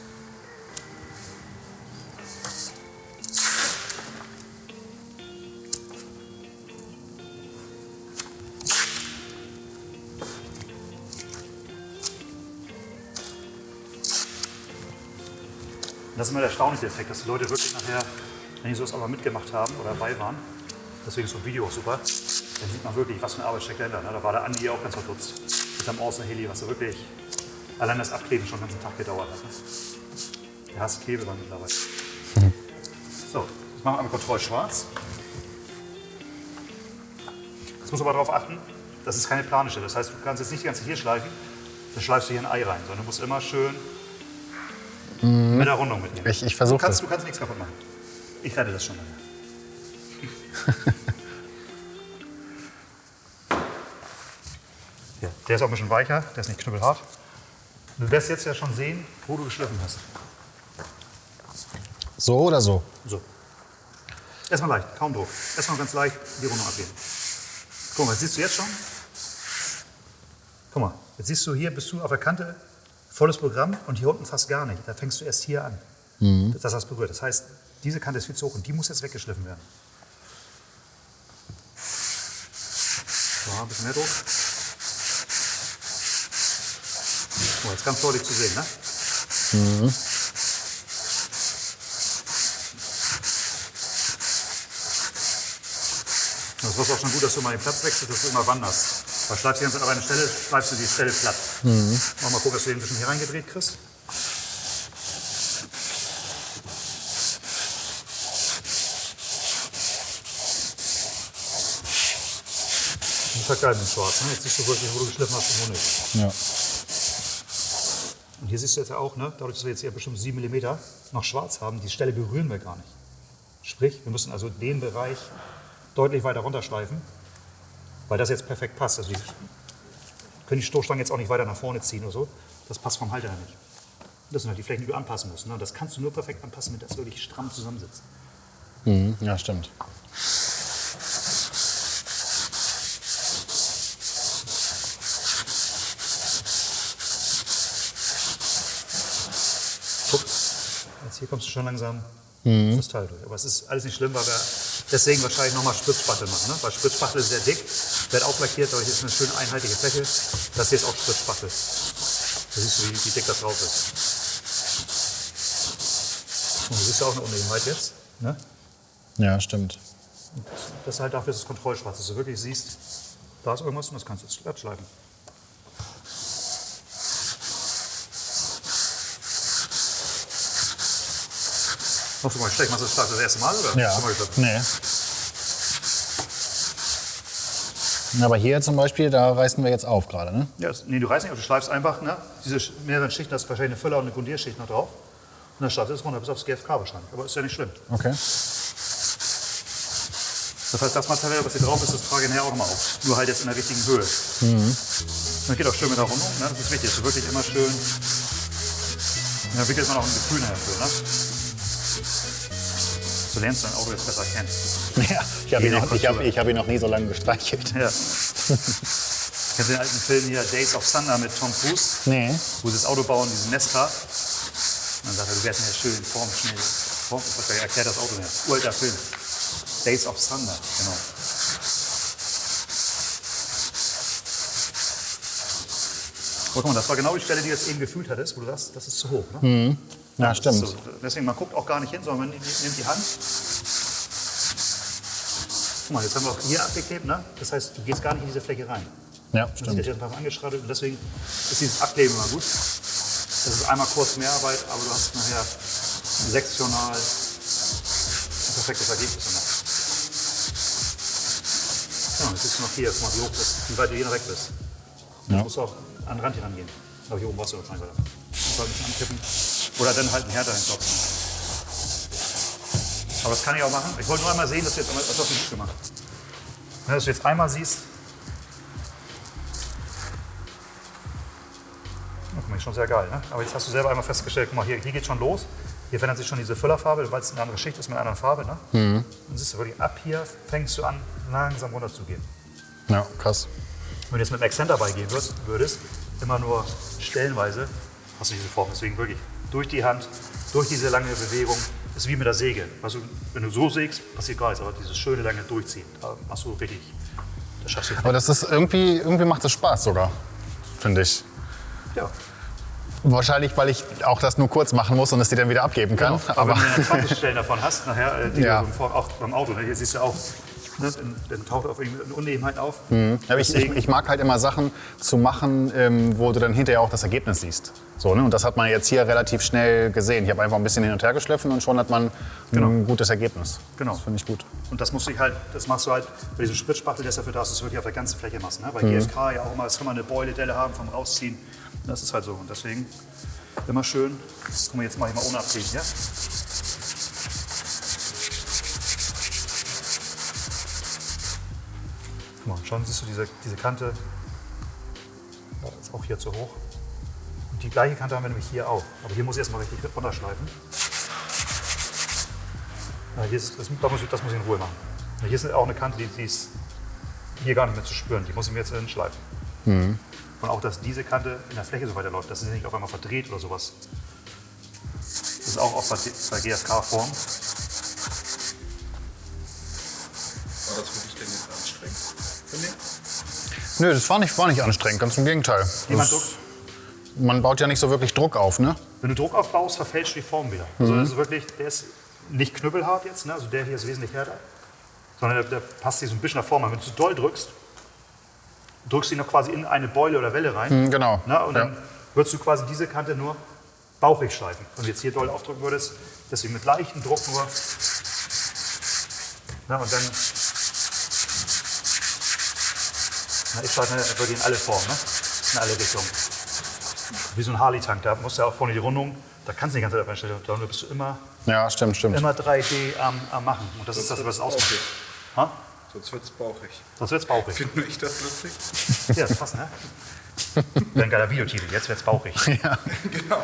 S2: Das ist immer der erstaunliche Effekt, dass die Leute wirklich nachher, wenn die sowas aber mitgemacht haben oder dabei waren, deswegen ist so ein Video auch super, dann sieht man wirklich, was für eine Arbeit steckt dahinter. Ne? Da war der Andi auch ganz verdutzt mit seinem Awesome Heli, was da wirklich allein das Abkleben schon den ganzen Tag gedauert hat. Ne? Der hasst Klebeband mittlerweile. So, jetzt machen wir einmal Kontroll schwarz. Jetzt musst du aber darauf achten, das ist keine plane Stelle. Das heißt, du kannst jetzt nicht die ganze hier schleifen, dann schleifst du hier ein Ei rein, sondern du musst immer schön mit der Rundung mitnehmen.
S1: Ich, ich
S2: Du
S1: versuche
S2: kannst,
S1: das.
S2: du kannst nichts kaputt machen. Ich rette das schon mal. ja, der ist auch ein bisschen weicher, der ist nicht knüppelhart. Du wirst jetzt ja schon sehen, wo du geschliffen hast.
S1: So oder so?
S2: So. Erstmal leicht, kaum Druck. Erstmal ganz leicht die Rundung abgeben. Guck mal, siehst du jetzt schon? Guck mal, jetzt siehst du hier, bist du auf der Kante, volles Programm und hier unten fast gar nicht. Da fängst du erst hier an. Das hast du berührt. Das heißt, diese Kante ist viel zu hoch und die muss jetzt weggeschliffen werden. So, ein bisschen mehr Druck. Mal, jetzt ganz deutlich zu sehen, ne? Das ist auch schon gut, dass du mal den Platz wechselst, dass du immer wanderst. Weil schleifst du die ganze Zeit auf eine Stelle, schleifst du die Stelle platt. Mach mal gucken, dass du den ein bisschen hier reingedreht kriegst. Das ist halt geil mit Schwarz. Ne? Jetzt siehst du wirklich, wo du geschliffen hast und wo nicht.
S1: Ja.
S2: Und hier siehst du jetzt ja auch, ne, dadurch, dass wir jetzt hier bestimmt 7 mm noch schwarz haben, die Stelle berühren wir gar nicht. Sprich, wir müssen also den Bereich deutlich weiter runterschleifen, weil das jetzt perfekt passt. Also die können die Stoßstangen jetzt auch nicht weiter nach vorne ziehen oder so. Das passt vom Halter her nicht. Das sind halt die Flächen, die du anpassen musst. Ne? Das kannst du nur perfekt anpassen, wenn das wirklich stramm zusammensitzt.
S1: Mhm, ja, stimmt.
S2: bekommst du schon langsam
S1: Mhm.
S2: das Teil durch. Aber es ist alles nicht schlimm, weil wir deswegen wahrscheinlich nochmal Spritzspachtel machen. Ne? Weil Spritzspachtel ist sehr dick, wird auflackiert, dadurch ist eine schöne einheitliche Fläche. Das hier ist auch Spritzspachtel. Da siehst du, wie, wie dick das drauf ist. Und du siehst ja auch eine Unebenheit jetzt. Ne?
S1: Ja, stimmt.
S2: Das ist halt dafür ist es Kontrollschwarz, dass du wirklich siehst, da ist irgendwas und das kannst du jetzt glatt schleifen. Hast du mal gesteckt? Machst du das das erste Mal oder?
S1: Ja.
S2: Mal?
S1: Nee. Aber hier zum Beispiel, da reißen wir jetzt auf gerade, ne?
S2: Ja, nee, du reißt nicht auf, du schleifst einfach ne? diese mehreren Schichten, da ist wahrscheinlich eine Füller und eine Grundierschicht noch drauf. Und dann schleifst du es runter bis aufs GFK wahrscheinlich. Aber ist ja nicht schlimm.
S1: Okay.
S2: Das heißt, das Material, was hier drauf ist, das trage ich nachher auch nochmal auf. Nur halt jetzt in der richtigen Höhe. Das geht auch schön mit der Rundung. Ne? Das ist wichtig, dass du wirklich immer schön. Da entwickelt man auch ein Gefühl nachher für. Ne? So lernst du dein Auto jetzt besser kennen.
S1: Ja, ich habe ihn, noch- ich hab, ich hab ihn noch nie so lange gestreichelt.
S2: Ja. Kennst du den alten Film hier, Days of Thunder mit Tom Cruise?
S1: Nee.
S2: wo sie das Auto bauen, diesen Nesca. Und dann sagt er, du wärst mir schön in Form, er erklärt das Auto mir. Uralter Film. Days of Thunder, genau. Oh, guck mal, das war genau die Stelle, die du jetzt eben gefühlt hattest, wo du sagst, das ist zu hoch. Ne?
S1: Ja,
S2: Das
S1: stimmt.
S2: So, deswegen, man guckt auch gar nicht hin, sondern man nimmt die Hand. Guck mal, jetzt haben wir auch hier abgeklebt, ne? Das heißt, du gehst gar nicht in diese Fläche rein.
S1: Ja,
S2: Das
S1: stimmt.
S2: ist jetzt einfach angeschraddelt und deswegen ist dieses Abkleben immer gut. Das ist einmal kurz Mehrarbeit, aber du hast nachher sektional ein perfektes Ergebnis. Ja, jetzt bist du noch hier, guck mal, wie hoch bist, wie weit du hier weg bist. Du
S1: Ja.
S2: musst auch an den Rand hier rangehen. Aber hier oben warst du wahrscheinlich weiter. Musst halt ein bisschen ankippen. Oder dann halt einen härter hinklopfen. Aber das kann ich auch machen. Ich wollte nur einmal sehen, dass du jetzt einmal, das hast du gut gemacht. Wenn du jetzt einmal siehst, guck mal, ist schon sehr geil. Ne? Aber jetzt hast du selber einmal festgestellt, guck mal, hier, hier geht schon los. Hier verändert sich schon diese Füllerfarbe, weil es eine andere Schicht ist mit einer anderen Farbe. Ne?
S1: Mhm.
S2: Dann siehst du wirklich, ab hier fängst du an, langsam runter zu gehen.
S1: Ja, krass.
S2: Wenn du jetzt mit dem Accent dabei gehen würdest, würdest, immer nur stellenweise, hast du diese Form. Deswegen wirklich durch die Hand, durch diese lange Bewegung, ist wie mit der Säge. Also, wenn du so sägst, passiert gar nichts, aber dieses schöne lange Durchziehen, da machst du richtig, das schaffst du.
S1: Aber das ist irgendwie, irgendwie macht es Spaß sogar, finde ich.
S2: Ja.
S1: Wahrscheinlich, weil ich auch das nur kurz machen muss und es dir dann wieder abgeben kann.
S2: Genau. Aber
S1: Aber
S2: wenn du dann 20 Stellen davon hast, nachher, äh, die
S1: Ja.
S2: du auch beim Auto, ne? hier siehst du auch, ne? dann, dann taucht auf irgendwie eine Unebenheit auf.
S1: Aber ich, ich, ich mag halt immer Sachen zu machen, ähm, wo du dann hinterher auch das Ergebnis siehst. So, ne? Und das hat man jetzt hier relativ schnell gesehen. Ich habe einfach ein bisschen hin und her geschliffen und schon hat man ein gutes Ergebnis.
S2: Genau.
S1: Das finde ich gut.
S2: Und das musst du halt, das machst du halt bei diesem Spritzspachtel, der ist dafür da, dass du es wirklich auf der ganzen Fläche machst. Ne? Bei
S1: Mhm.
S2: GFK ja auch immer, es kann man eine Beuledelle haben vom Rausziehen. Das ist halt so. Und deswegen immer schön. Guck mal, jetzt mache ich mal ohne Abziehen, ja? Guck mal, schon siehst du diese, diese Kante. Ist auch hier zu hoch. Und die gleiche Kante haben wir nämlich hier auch. Aber hier muss ich erstmal richtig runterschleifen. Ja, hier ist, das, da muss ich, das muss ich in Ruhe machen. Ja, Hier ist auch eine Kante, die, die ist hier gar nicht mehr zu spüren. Die muss ich mir jetzt hinschleifen. Und auch, dass diese Kante in der Fläche so weiterläuft, dass sie nicht auf einmal verdreht oder sowas. Das ist auch, bei, bei GFK-Form.
S4: War das für dich denn jetzt anstrengend?
S1: Nö, das war nicht, war nicht anstrengend, ganz im Gegenteil.
S2: Jemand
S1: Das, man baut ja nicht so wirklich Druck auf, ne?
S2: Wenn du Druck aufbaust, verfälscht die Form wieder. Also das ist wirklich, der ist nicht knüppelhart jetzt, ne? also der hier ist wesentlich härter, sondern der, der passt sich so ein bisschen nach Form an. Wenn du zu doll drückst, drückst du ihn noch quasi in eine Beule oder Welle rein.
S1: Hm, genau.
S2: Ne? Und dann
S1: Ja.
S2: würdest du quasi diese Kante nur bauchig schleifen. Wenn du jetzt hier doll aufdrücken würdest, deswegen mit leichtem Druck nur. Ne? Und dann. Na, ich schleife wirklich in alle Formen, ne? in alle Richtungen. Wie so ein Harley-Tank, da musst du ja auch vorne die Rundung, da kannst du die ganze Zeit einstellen. Da bist du immer,
S1: Ja, stimmt, stimmt.
S2: immer 3D am, am Machen. Und das ist das, was es ausmacht. Ha?
S4: Sonst wird es bauchig.
S2: Sonst wird's bauchig.
S4: Find nur ich das lustig?
S2: Ja, das passt, ne? Wäre ein geiler Videotitel, jetzt wird's bauchig.
S4: genau.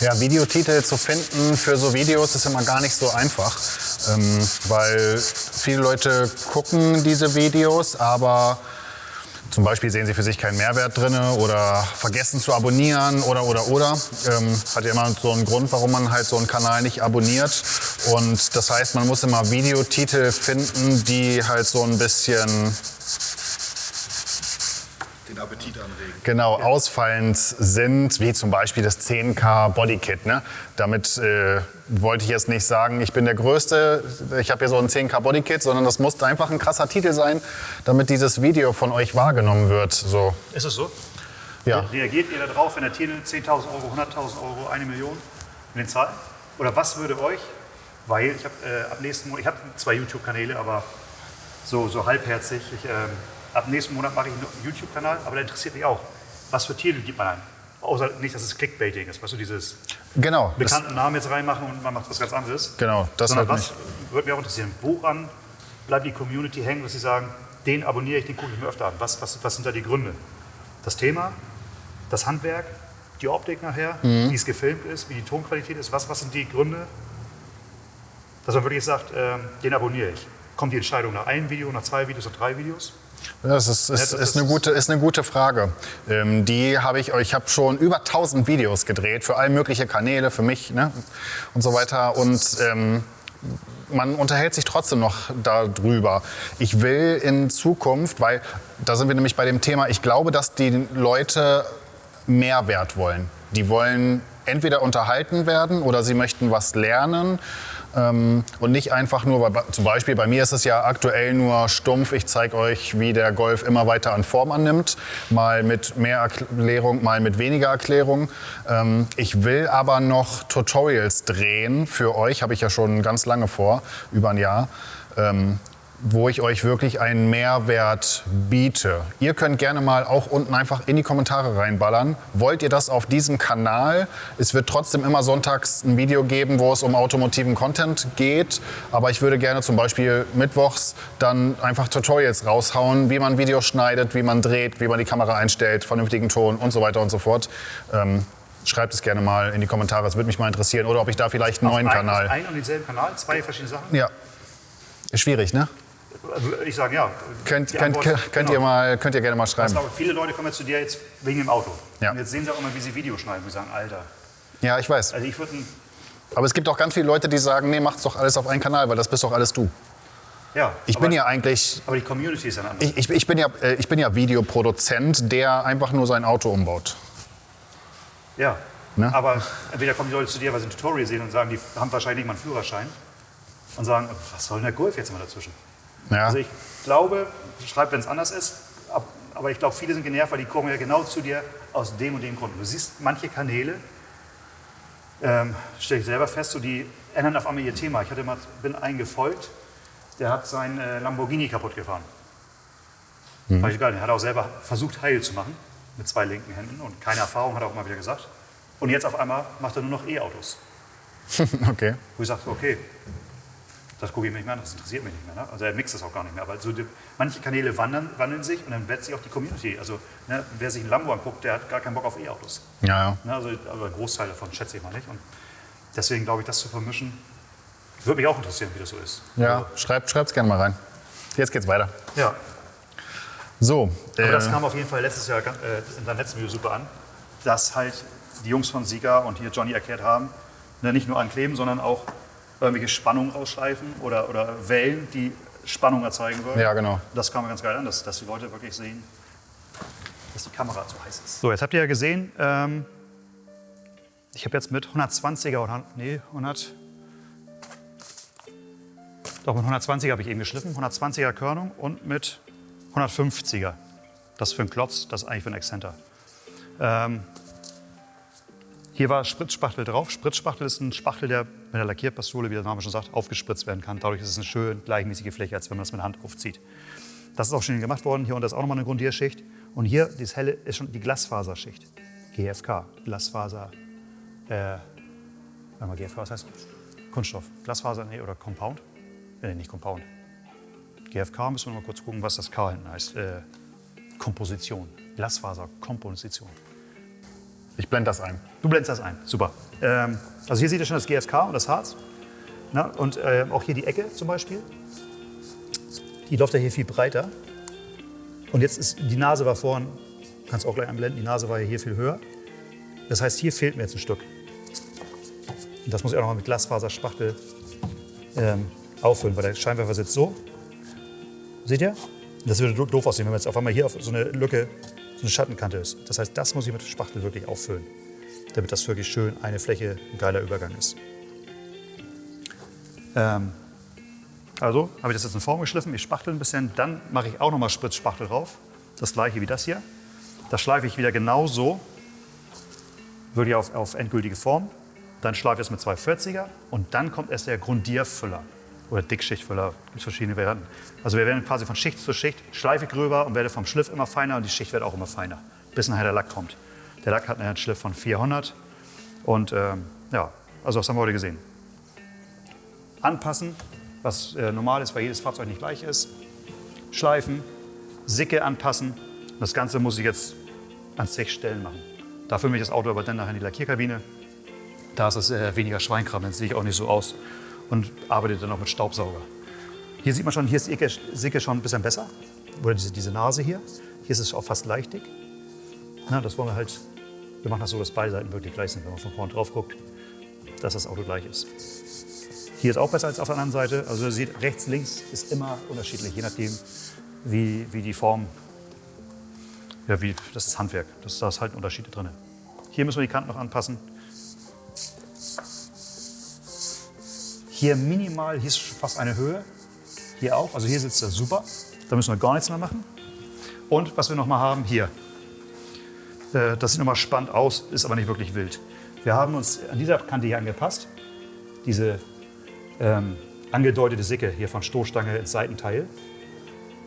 S1: Ja, Videotitel zu finden für so Videos ist immer gar nicht so einfach, ähm, weil viele Leute gucken diese Videos, aber zum Beispiel sehen sie für sich keinen Mehrwert drin oder vergessen zu abonnieren oder oder oder. Ähm, hat ja immer so einen Grund, warum man halt so einen Kanal nicht abonniert. Und das heißt, man muss immer Videotitel finden, die halt so ein bisschen
S4: Den Appetit anregen.
S1: genau ausfallend sind, wie zum Beispiel das 10K Bodykit. Ne? Damit äh, wollte ich jetzt nicht sagen, ich bin der Größte, ich habe hier so ein 10K Bodykit, sondern das muss einfach ein krasser Titel sein, damit dieses Video von euch wahrgenommen wird. So,
S2: Ist es so?
S1: ja.
S2: Reagiert ihr darauf, wenn der Titel 10.000 Euro, 100.000 Euro, eine Million in den Zahlen? Oder was würde euch, weil ich habe äh, ab nächsten Monat, ich habe zwei YouTube-Kanäle, aber so, so halbherzig. Ich, ähm, ab nächsten Monat mache ich einen YouTube-Kanal, aber der interessiert mich auch. Was für Titel gibt man ein? Außer nicht, dass es Clickbaiting ist, weißt du, dieses
S1: Genau,
S2: bekannten Namen jetzt reinmachen und man macht was ganz anderes.
S1: genau, das
S2: Sondern
S1: halt
S2: was
S1: nicht.
S2: würde mich auch interessieren, woran bleibt die Community hängen, dass sie sagen, den abonniere ich, den gucke ich mir öfter an. Was, was, was sind da die Gründe? Das Thema, das Handwerk, die Optik nachher,
S1: Mhm.
S2: wie es gefilmt ist, wie die Tonqualität ist, was, was sind die Gründe, dass man wirklich sagt, ähm, den abonniere ich. Kommt die Entscheidung nach einem Video, nach zwei Videos, nach drei Videos?
S1: Das ist, ist, ist- eine gute, ist eine gute Frage. Ähm, die habe ich, ich habe schon über 1000 Videos gedreht für all mögliche Kanäle, für mich ne, und so weiter. Und ähm, man unterhält sich trotzdem noch darüber. Ich will in Zukunft, weil da sind wir nämlich bei dem Thema, ich glaube, dass die Leute Mehrwert wollen. Die wollen entweder unterhalten werden oder sie möchten was lernen. Ähm, und nicht einfach nur, weil, zum Beispiel bei mir ist es ja aktuell nur stumpf, ich zeige euch, wie der Golf immer weiter an Form annimmt, mal mit mehr Erklärung, mal mit weniger Erklärung. Ähm, ich will aber noch Tutorials drehen für euch, habe ich ja schon ganz lange vor, über ein Jahr. Ähm, wo ich euch wirklich einen Mehrwert biete. Ihr könnt gerne mal auch unten einfach in die Kommentare reinballern. Wollt ihr das auf diesem Kanal? Es wird trotzdem immer sonntags ein Video geben, wo es um automotiven Content geht. Aber ich würde gerne zum Beispiel mittwochs dann einfach Tutorials raushauen, wie man Videos schneidet, wie man dreht, wie man die Kamera einstellt, vernünftigen Ton und so weiter und so fort. Ähm, schreibt es gerne mal in die Kommentare, es würde mich mal interessieren. Oder ob ich da vielleicht einen neuen
S2: Auf ein,
S1: Kanal.
S2: Auf ein und denselben Kanal, zwei verschiedene Sachen?
S1: Ja. Ist schwierig, ne?
S2: Ich sage ja.
S1: Könnt, könnt, könnt,
S2: genau.
S1: ihr mal, könnt ihr gerne mal schreiben.
S2: aber viele Leute kommen jetzt zu dir jetzt wegen dem Auto.
S1: Ja.
S2: Und jetzt sehen sie auch immer, wie sie Videos schneiden. Und sagen, Alter.
S1: Ja, ich weiß.
S2: Also ich würde, ein-
S1: Aber es gibt auch ganz viele Leute, die sagen, nee, macht's doch alles auf einen Kanal, weil das bist doch alles du.
S2: ja.
S1: Ich
S2: aber,
S1: bin ja eigentlich,
S2: Aber die Community ist eine andere.
S1: ich, ich, ich, bin ja, äh, ich bin ja Videoproduzent, der einfach nur sein Auto umbaut.
S2: ja.
S1: Ne?
S2: Aber entweder kommen die Leute zu dir, weil sie ein Tutorial sehen und sagen, die haben wahrscheinlich nicht mal einen Führerschein. Und sagen, was soll denn der Golf jetzt immer dazwischen?
S1: Ja.
S2: Also ich glaube, schreib, wenn es anders ist, ab- aber ich glaube, viele sind genervt, weil die kommen ja genau zu dir aus dem und dem Grund. Du siehst manche Kanäle, ähm, stelle ich selber fest, so die ändern auf einmal ihr Thema. Ich hatte mal, bin einen gefolgt, der hat sein äh, Lamborghini kaputt gefahren.
S1: Mhm.
S2: Fand ich geil. Der hat auch selber versucht, heil zu machen mit zwei linken Händen und keine Erfahrung, hat er auch mal wieder gesagt. Und jetzt auf einmal macht er nur noch E-Autos.
S1: okay.
S2: Wo ich sage, okay, das gucke ich mir nicht mehr an, das interessiert mich nicht mehr. Ne? Also er mixt das auch gar nicht mehr. Aber so die, manche Kanäle wandern, wandeln sich und dann wird sich auch die Community. Also ne, wer sich ein Lambo anguckt, der hat gar keinen Bock auf E-Autos.
S1: Ja, ja.
S2: Ne? Also, also ein Großteil davon schätze ich mal nicht. Und deswegen glaube ich, das zu vermischen, würde mich auch interessieren, wie das so ist.
S1: Ja, schreibt es gerne mal rein. Jetzt geht's weiter.
S2: Ja,
S1: So,
S2: aber das
S1: äh,
S2: kam auf jeden Fall letztes Jahr äh, in deinem letzten Video super an, dass halt die Jungs von Sieger und hier Johnny erklärt haben, ne, nicht nur ankleben, sondern auch irgendwelche Spannungen rausschleifen oder, oder Wellen, die Spannung erzeugen wollen.
S1: Ja, genau.
S2: Das kam mir ganz geil an, dass, dass die Leute wirklich sehen, dass die Kamera zu heiß ist. So, jetzt habt ihr ja gesehen, ähm, ich habe jetzt mit 120er oder nee, 100 doch mit 120er habe ich eben geschliffen, 120er Körnung und mit 150er. Das für einen Klotz, das ist eigentlich für einen Exzenter. Ähm, hier war Spritzspachtel drauf. Spritzspachtel ist ein Spachtel, der mit der Lackierpistole, wie der Name schon sagt, aufgespritzt werden kann. Dadurch ist es eine schön gleichmäßige Fläche, als wenn man das mit der Hand aufzieht. Das ist auch schon gemacht worden. Hier unten ist auch nochmal eine Grundierschicht. Und hier, dieses helle, ist schon die Glasfaserschicht. GFK, Glasfaser, äh, mal, GFK, was heißt Kunststoff. Glasfaser, nee, oder Compound? Nee, nicht Compound. GFK, müssen wir mal kurz gucken, was das K hinten heißt. Äh, Komposition, Glasfaserkomposition.
S1: Ich blende das ein.
S2: Du blendest das ein, super. Ähm, also hier seht ihr schon das GFK und das Harz. Na, und äh, auch hier die Ecke zum Beispiel. Die läuft ja hier viel breiter. Und jetzt ist die Nase war vorhin, kannst auch gleich einblenden, die Nase war ja hier viel höher. Das heißt, hier fehlt mir jetzt ein Stück. Und das muss ich auch noch mal mit Glasfaserspachtel ähm, auffüllen, weil der Scheinwerfer sitzt so. Seht ihr? Das würde do- doof aussehen, wenn man jetzt auf einmal hier auf so eine Lücke, so eine Schattenkante ist. Das heißt, das muss ich mit Spachtel wirklich auffüllen, damit das wirklich schön eine Fläche, ein geiler Übergang ist. Ähm, also habe ich das jetzt in Form geschliffen, ich spachtel ein bisschen, dann mache ich auch nochmal Spritzspachtel drauf. Das gleiche wie das hier. Das schleife ich wieder genauso, wirklich auf, auf endgültige Form. Dann schleife ich es mit 240er und dann kommt erst der Grundierfüller oder Dickschichtfüller. Es gibt verschiedene Varianten. Also wir werden quasi von Schicht zu Schicht, schleife gröber und werde vom Schliff immer feiner und die Schicht wird auch immer feiner, bis nachher der Lack kommt. Der Lack hat einen Schliff von 400 und ähm, ja, also das haben wir heute gesehen anpassen, was äh, normal ist, weil jedes Fahrzeug nicht gleich ist. Schleifen, Sicke anpassen. Das Ganze muss ich jetzt an sechs Stellen machen. Dafür mich das Auto aber dann nachher in die Lackierkabine. Da ist es äh, weniger Schweinkram, dann sehe ich auch nicht so aus und arbeite dann auch mit Staubsauger. Hier sieht man schon, hier ist die Icke- Sicke schon ein bisschen besser. Oder diese, diese Nase hier. Hier ist es auch fast leichtig. Na, das wollen wir halt, wir machen das so, dass beide Seiten wirklich gleich sind, wenn man von vorne drauf guckt, dass das Auto gleich ist. Hier ist auch besser als auf der anderen Seite. Also ihr seht, rechts, links ist immer unterschiedlich, je nachdem, wie, wie die Form, ja, wie, das ist Handwerk, das, da ist halt Unterschiede drin. Hier müssen wir die Kanten noch anpassen. Hier minimal, hier ist fast eine Höhe. Hier auch, also hier sitzt er super. Da müssen wir gar nichts mehr machen. Und was wir noch mal haben, hier. Äh, Das sieht noch mal spannend aus, ist aber nicht wirklich wild. Wir haben uns an dieser Kante hier angepasst. Diese ähm, angedeutete Sicke hier von Stoßstange ins Seitenteil.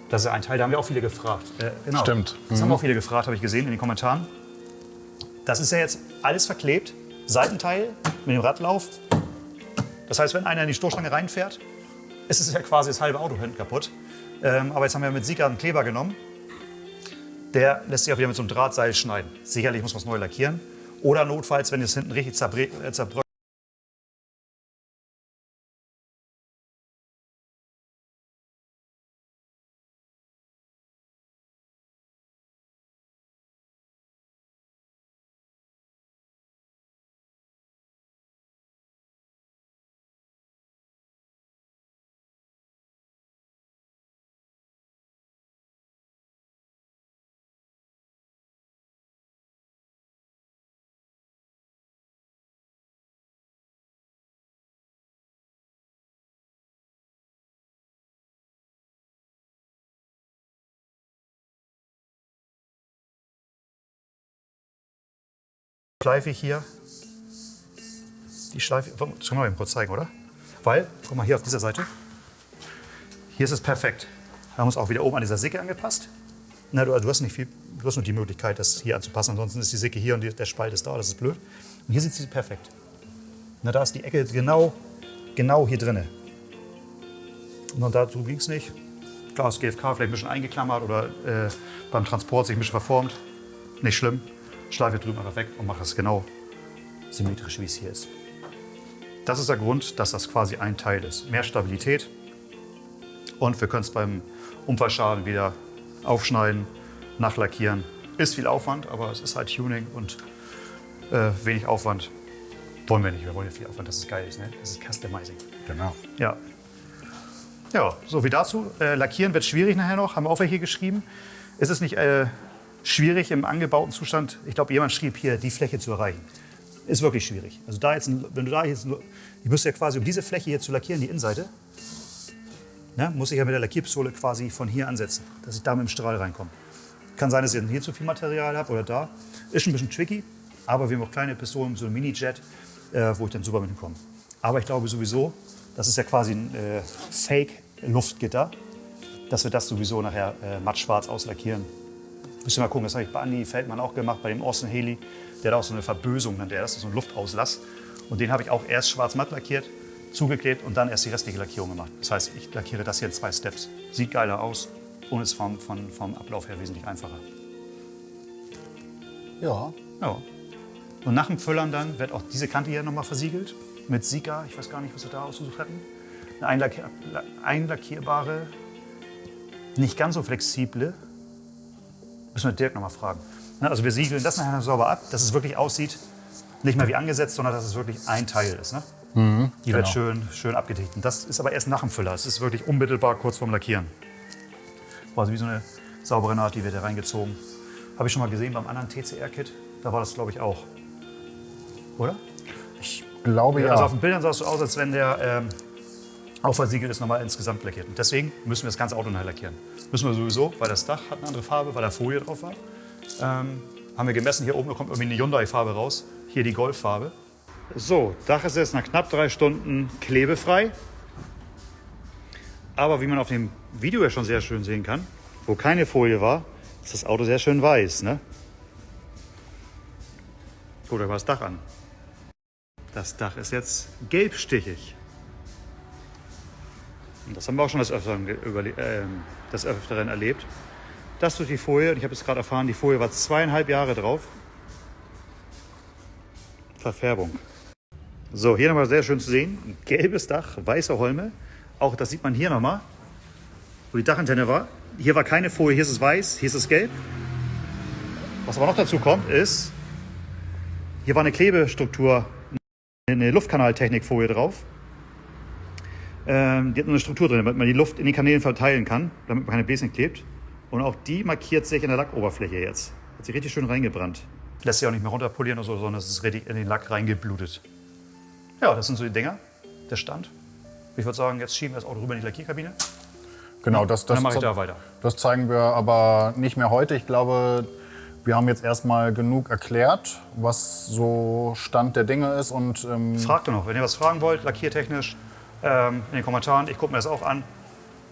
S2: Das ist ein Teil, da haben wir auch viele gefragt. Äh, genau.
S1: Stimmt.
S2: Das haben auch viele gefragt, habe ich gesehen in den Kommentaren. Das ist ja jetzt alles verklebt, Seitenteil mit dem Radlauf. Das heißt, wenn einer in die Stoßstange reinfährt, ist es ja quasi das halbe Auto hinten kaputt. Ähm, aber jetzt haben wir mit Sika einen Kleber genommen. Der lässt sich auch wieder mit so einem Drahtseil schneiden. Sicherlich muss man es neu lackieren. Oder notfalls, wenn es hinten richtig äh, zerbröckelt schleife hier die Schleife. Das können wir eben kurz zeigen, oder? Weil, guck mal hier auf dieser Seite. Hier ist es perfekt. Wir haben uns auch wieder oben an dieser Sicke angepasst. Na, du, du hast nicht viel, du hast nur die Möglichkeit, das hier anzupassen. Ansonsten ist die Sicke hier und der Spalt ist da. Das ist blöd. Und hier sitzt sie perfekt. Na, da ist die Ecke genau, genau hier drinne. Und dazu ging es nicht. Klar, das GFK vielleicht ein bisschen eingeklammert oder äh, beim Transport sich ein bisschen verformt. Nicht schlimm. Schleife drüben einfach weg und mache es genau symmetrisch, wie es hier ist. Das ist der Grund, dass das quasi ein Teil ist. Mehr Stabilität. Und wir können es beim Unfallschaden wieder aufschneiden, nachlackieren. Ist viel Aufwand, aber es ist halt Tuning und äh, wenig Aufwand. Wollen wir nicht, wir wollen ja viel Aufwand, dass es geil ist. Ne? Das ist Customizing.
S3: Genau.
S2: Ja. Ja, so wie dazu. Äh, lackieren wird schwierig nachher noch, haben wir auch welche geschrieben. Ist es nicht äh, schwierig im angebauten Zustand? Ich glaube, jemand schrieb hier, die Fläche zu erreichen. Ist wirklich schwierig. Also da jetzt, wenn du da jetzt, ich müsste ja quasi, um diese Fläche hier zu lackieren, die Innenseite, ne, muss ich ja mit der Lackierpistole quasi von hier ansetzen, dass ich da mit dem Strahl reinkomme. Kann sein, dass ich hier zu viel Material habe oder da. Ist ein bisschen tricky, aber wir haben auch kleine Pistolen, so ein Mini-Jet, äh, wo ich dann super mit hinkomme. Aber ich glaube sowieso, das ist ja quasi ein äh, Fake-Luftgitter, dass wir das sowieso nachher äh, mattschwarz auslackieren. Müssen wir mal gucken, das habe ich bei Andy Feldmann auch gemacht, bei dem Austin Haley. Der hat auch so eine Verbösung, nennt er das, so einen Luftauslass. Und den habe ich auch erst schwarz-matt lackiert, zugeklebt und dann erst die restliche Lackierung gemacht. Das heißt, ich lackiere das hier in zwei Steps. Sieht geiler aus und ist vom, vom, vom Ablauf her wesentlich einfacher.
S1: Ja.
S2: Ja. Und nach dem Füllern dann wird auch diese Kante hier nochmal versiegelt mit Sika. Ich weiß gar nicht, was wir da ausgesucht hatten. Eine einlackier einlackierbare, nicht ganz so flexible Müssen wir Dirk nochmal fragen. Ne, Also wir siegeln das nachher sauber ab, dass es wirklich aussieht, nicht mehr wie angesetzt, sondern dass es wirklich ein Teil ist. Ne? Die wird
S1: genau.
S2: schön, schön abgedichtet. Und Das ist aber erst nach dem Füller. Es ist wirklich unmittelbar kurz vorm Lackieren. Also wie so eine saubere Naht, die wird da reingezogen. Habe ich schon mal gesehen beim anderen TCR-Kit. Da war das, glaube ich, auch. Oder?
S1: Ich glaube ja.
S2: Also auf den Bildern sah es so aus, als wenn der ähm, Auffahrtsiegel ist nochmal insgesamt lackiert. Und deswegen müssen wir das ganze Auto neu lackieren. Müssen wir sowieso, weil das Dach hat eine andere Farbe, weil da Folie drauf war. Ähm, haben wir gemessen, hier oben kommt irgendwie eine Hyundai-Farbe raus. Hier die Golf-Farbe. So, Dach ist jetzt nach knapp drei Stunden klebefrei. Aber wie man auf dem Video ja schon sehr schön sehen kann, wo keine Folie war, ist das Auto sehr schön weiß. Ne? Guckt euch mal das Dach an. Das Dach ist jetzt gelbstichig. Und das haben wir auch schon des Öfteren, ähm, des Öfteren erlebt. Das durch die Folie, und ich habe jetzt gerade erfahren, die Folie war zweieinhalb Jahre drauf. Verfärbung. So, hier nochmal sehr schön zu sehen. Gelbes Dach, weiße Holme. Auch das sieht man hier nochmal, wo die Dachantenne war. Hier war keine Folie, hier ist es weiß, hier ist es gelb. Was aber noch dazu kommt, ist, hier war eine Klebestruktur, eine Luftkanaltechnikfolie drauf. Ähm, die hat nur eine Struktur drin, damit man die Luft in den Kanälen verteilen kann, damit man keine Bläschen klebt. Und auch die markiert sich in der Lackoberfläche jetzt. Hat sich richtig schön reingebrannt. Lässt sich auch nicht mehr runterpolieren oder so, sondern es ist richtig in den Lack reingeblutet. Ja, das sind so die Dinger, der Stand. Ich würde sagen, jetzt schieben wir das Auto rüber in die Lackierkabine.
S1: Genau, das, das,
S2: ich da weiter.
S1: das zeigen wir aber nicht mehr heute. Ich glaube, wir haben jetzt erstmal genug erklärt, was so Stand der Dinge ist. Und ähm,
S2: Fragt doch noch, wenn ihr was fragen wollt, lackiertechnisch, ähm, in den Kommentaren. Ich gucke mir das auch an,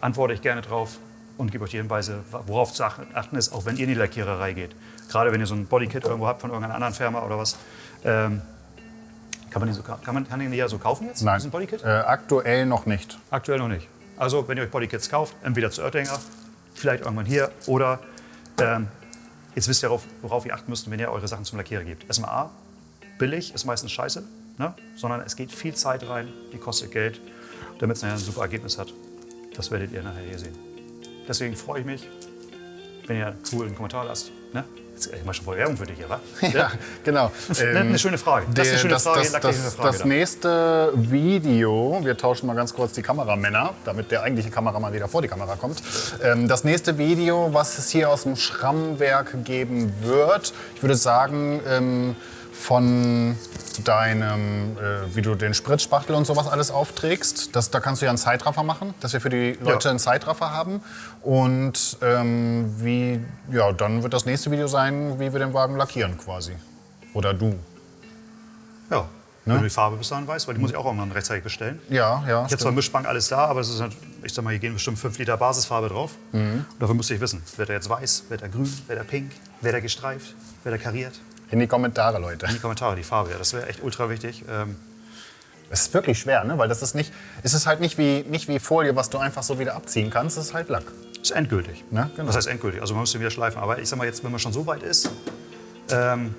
S2: antworte ich gerne drauf und gebe euch die Hinweise, worauf zu ach- achten ist, auch wenn ihr in die Lackiererei geht. Gerade wenn ihr so ein Bodykit irgendwo habt von irgendeiner anderen Firma oder was. Ähm, kann man den so, ka- kann man kann den ja so kaufen jetzt,
S1: nein,
S2: diesen Bodykit?
S1: äh, aktuell noch nicht.
S2: Aktuell noch nicht. Also, wenn ihr euch Bodykits kauft, entweder zu Oettinger, vielleicht irgendwann hier oder ähm, jetzt wisst ihr, worauf, worauf ihr achten müsst, wenn ihr eure Sachen zum Lackierer gebt. Erstmal A, billig ist meistens scheiße, ne? sondern es geht viel Zeit rein, die kostet Geld, damit es nachher ein super Ergebnis hat. Das werdet ihr nachher hier sehen. Deswegen freue ich mich, wenn ihr einen coolen Kommentar lasst. Ne? Jetzt mach schon voll Werbung für dich hier, wa?
S1: Ja, genau.
S2: Ne, eine schöne Frage. Das ist eine schöne
S1: das,
S2: Frage,
S1: das, das,
S2: Frage
S1: das
S2: da.
S1: nächste Video, wir tauschen mal ganz kurz die Kameramänner, damit der eigentliche Kameramann wieder vor die Kamera kommt. Ähm, das nächste Video, was es hier aus dem Schrammwerk geben wird, ich würde sagen, ähm, von deinem, äh, wie du den Spritzspachtel und sowas alles aufträgst. Das, da kannst du ja einen Zeitraffer machen, dass wir für die Leute
S2: Ja.
S1: einen Zeitraffer haben. Und ähm, wie, ja, dann wird das nächste Video sein, wie wir den Wagen lackieren quasi. Oder du.
S2: Ja, wenn du die Farbe bis dahin weißt, weil die muss ich auch irgendwann rechtzeitig bestellen.
S1: Ja, ja.
S2: Ich habe zwar. Mischbank alles da, aber es ist halt, ich sag mal, hier gehen bestimmt 5 Liter Basisfarbe drauf. Und dafür müsste ich wissen, wird er jetzt weiß, wird er grün, wird er pink, wird er gestreift, wird er kariert.
S1: In die Kommentare, Leute.
S2: In die Kommentare, die Farbe, ja, das wäre echt ultra wichtig. Ähm,
S1: Es ist wirklich schwer, ne? weil das ist nicht, es ist halt nicht wie, nicht wie Folie, was du einfach so wieder abziehen kannst. Es ist halt Lack.
S2: ist endgültig.
S1: Ne? Genau.
S2: Was heißt endgültig? Also man müsste wieder schleifen. Aber ich sag mal jetzt, wenn man schon so weit ist, ähm,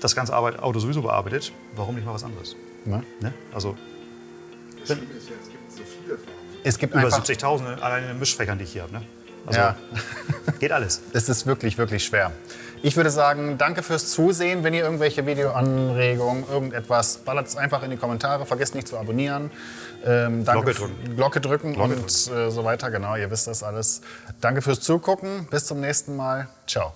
S2: das ganze Arbeit, Auto sowieso bearbeitet, warum nicht mal was anderes?
S1: Ne?
S2: Ne? Also
S3: Das Schlimme ist ja, es gibt so viele Farben.
S1: Es gibt
S2: über
S1: einfach,
S2: 70.000 alleine in Mischfächern, die ich hier habe. Ne? Also
S1: Ja.
S2: geht alles.
S1: es ist wirklich, wirklich schwer. Ich würde sagen, danke fürs Zusehen. Wenn ihr irgendwelche Videoanregungen, irgendetwas, ballert es einfach in die Kommentare. Vergesst nicht zu abonnieren. Ähm, danke
S2: Glocke drücken.
S1: Glocke drücken
S2: Glocke
S1: und Äh, so weiter. Genau, ihr wisst das alles. Danke fürs Zugucken. Bis zum nächsten Mal. Ciao.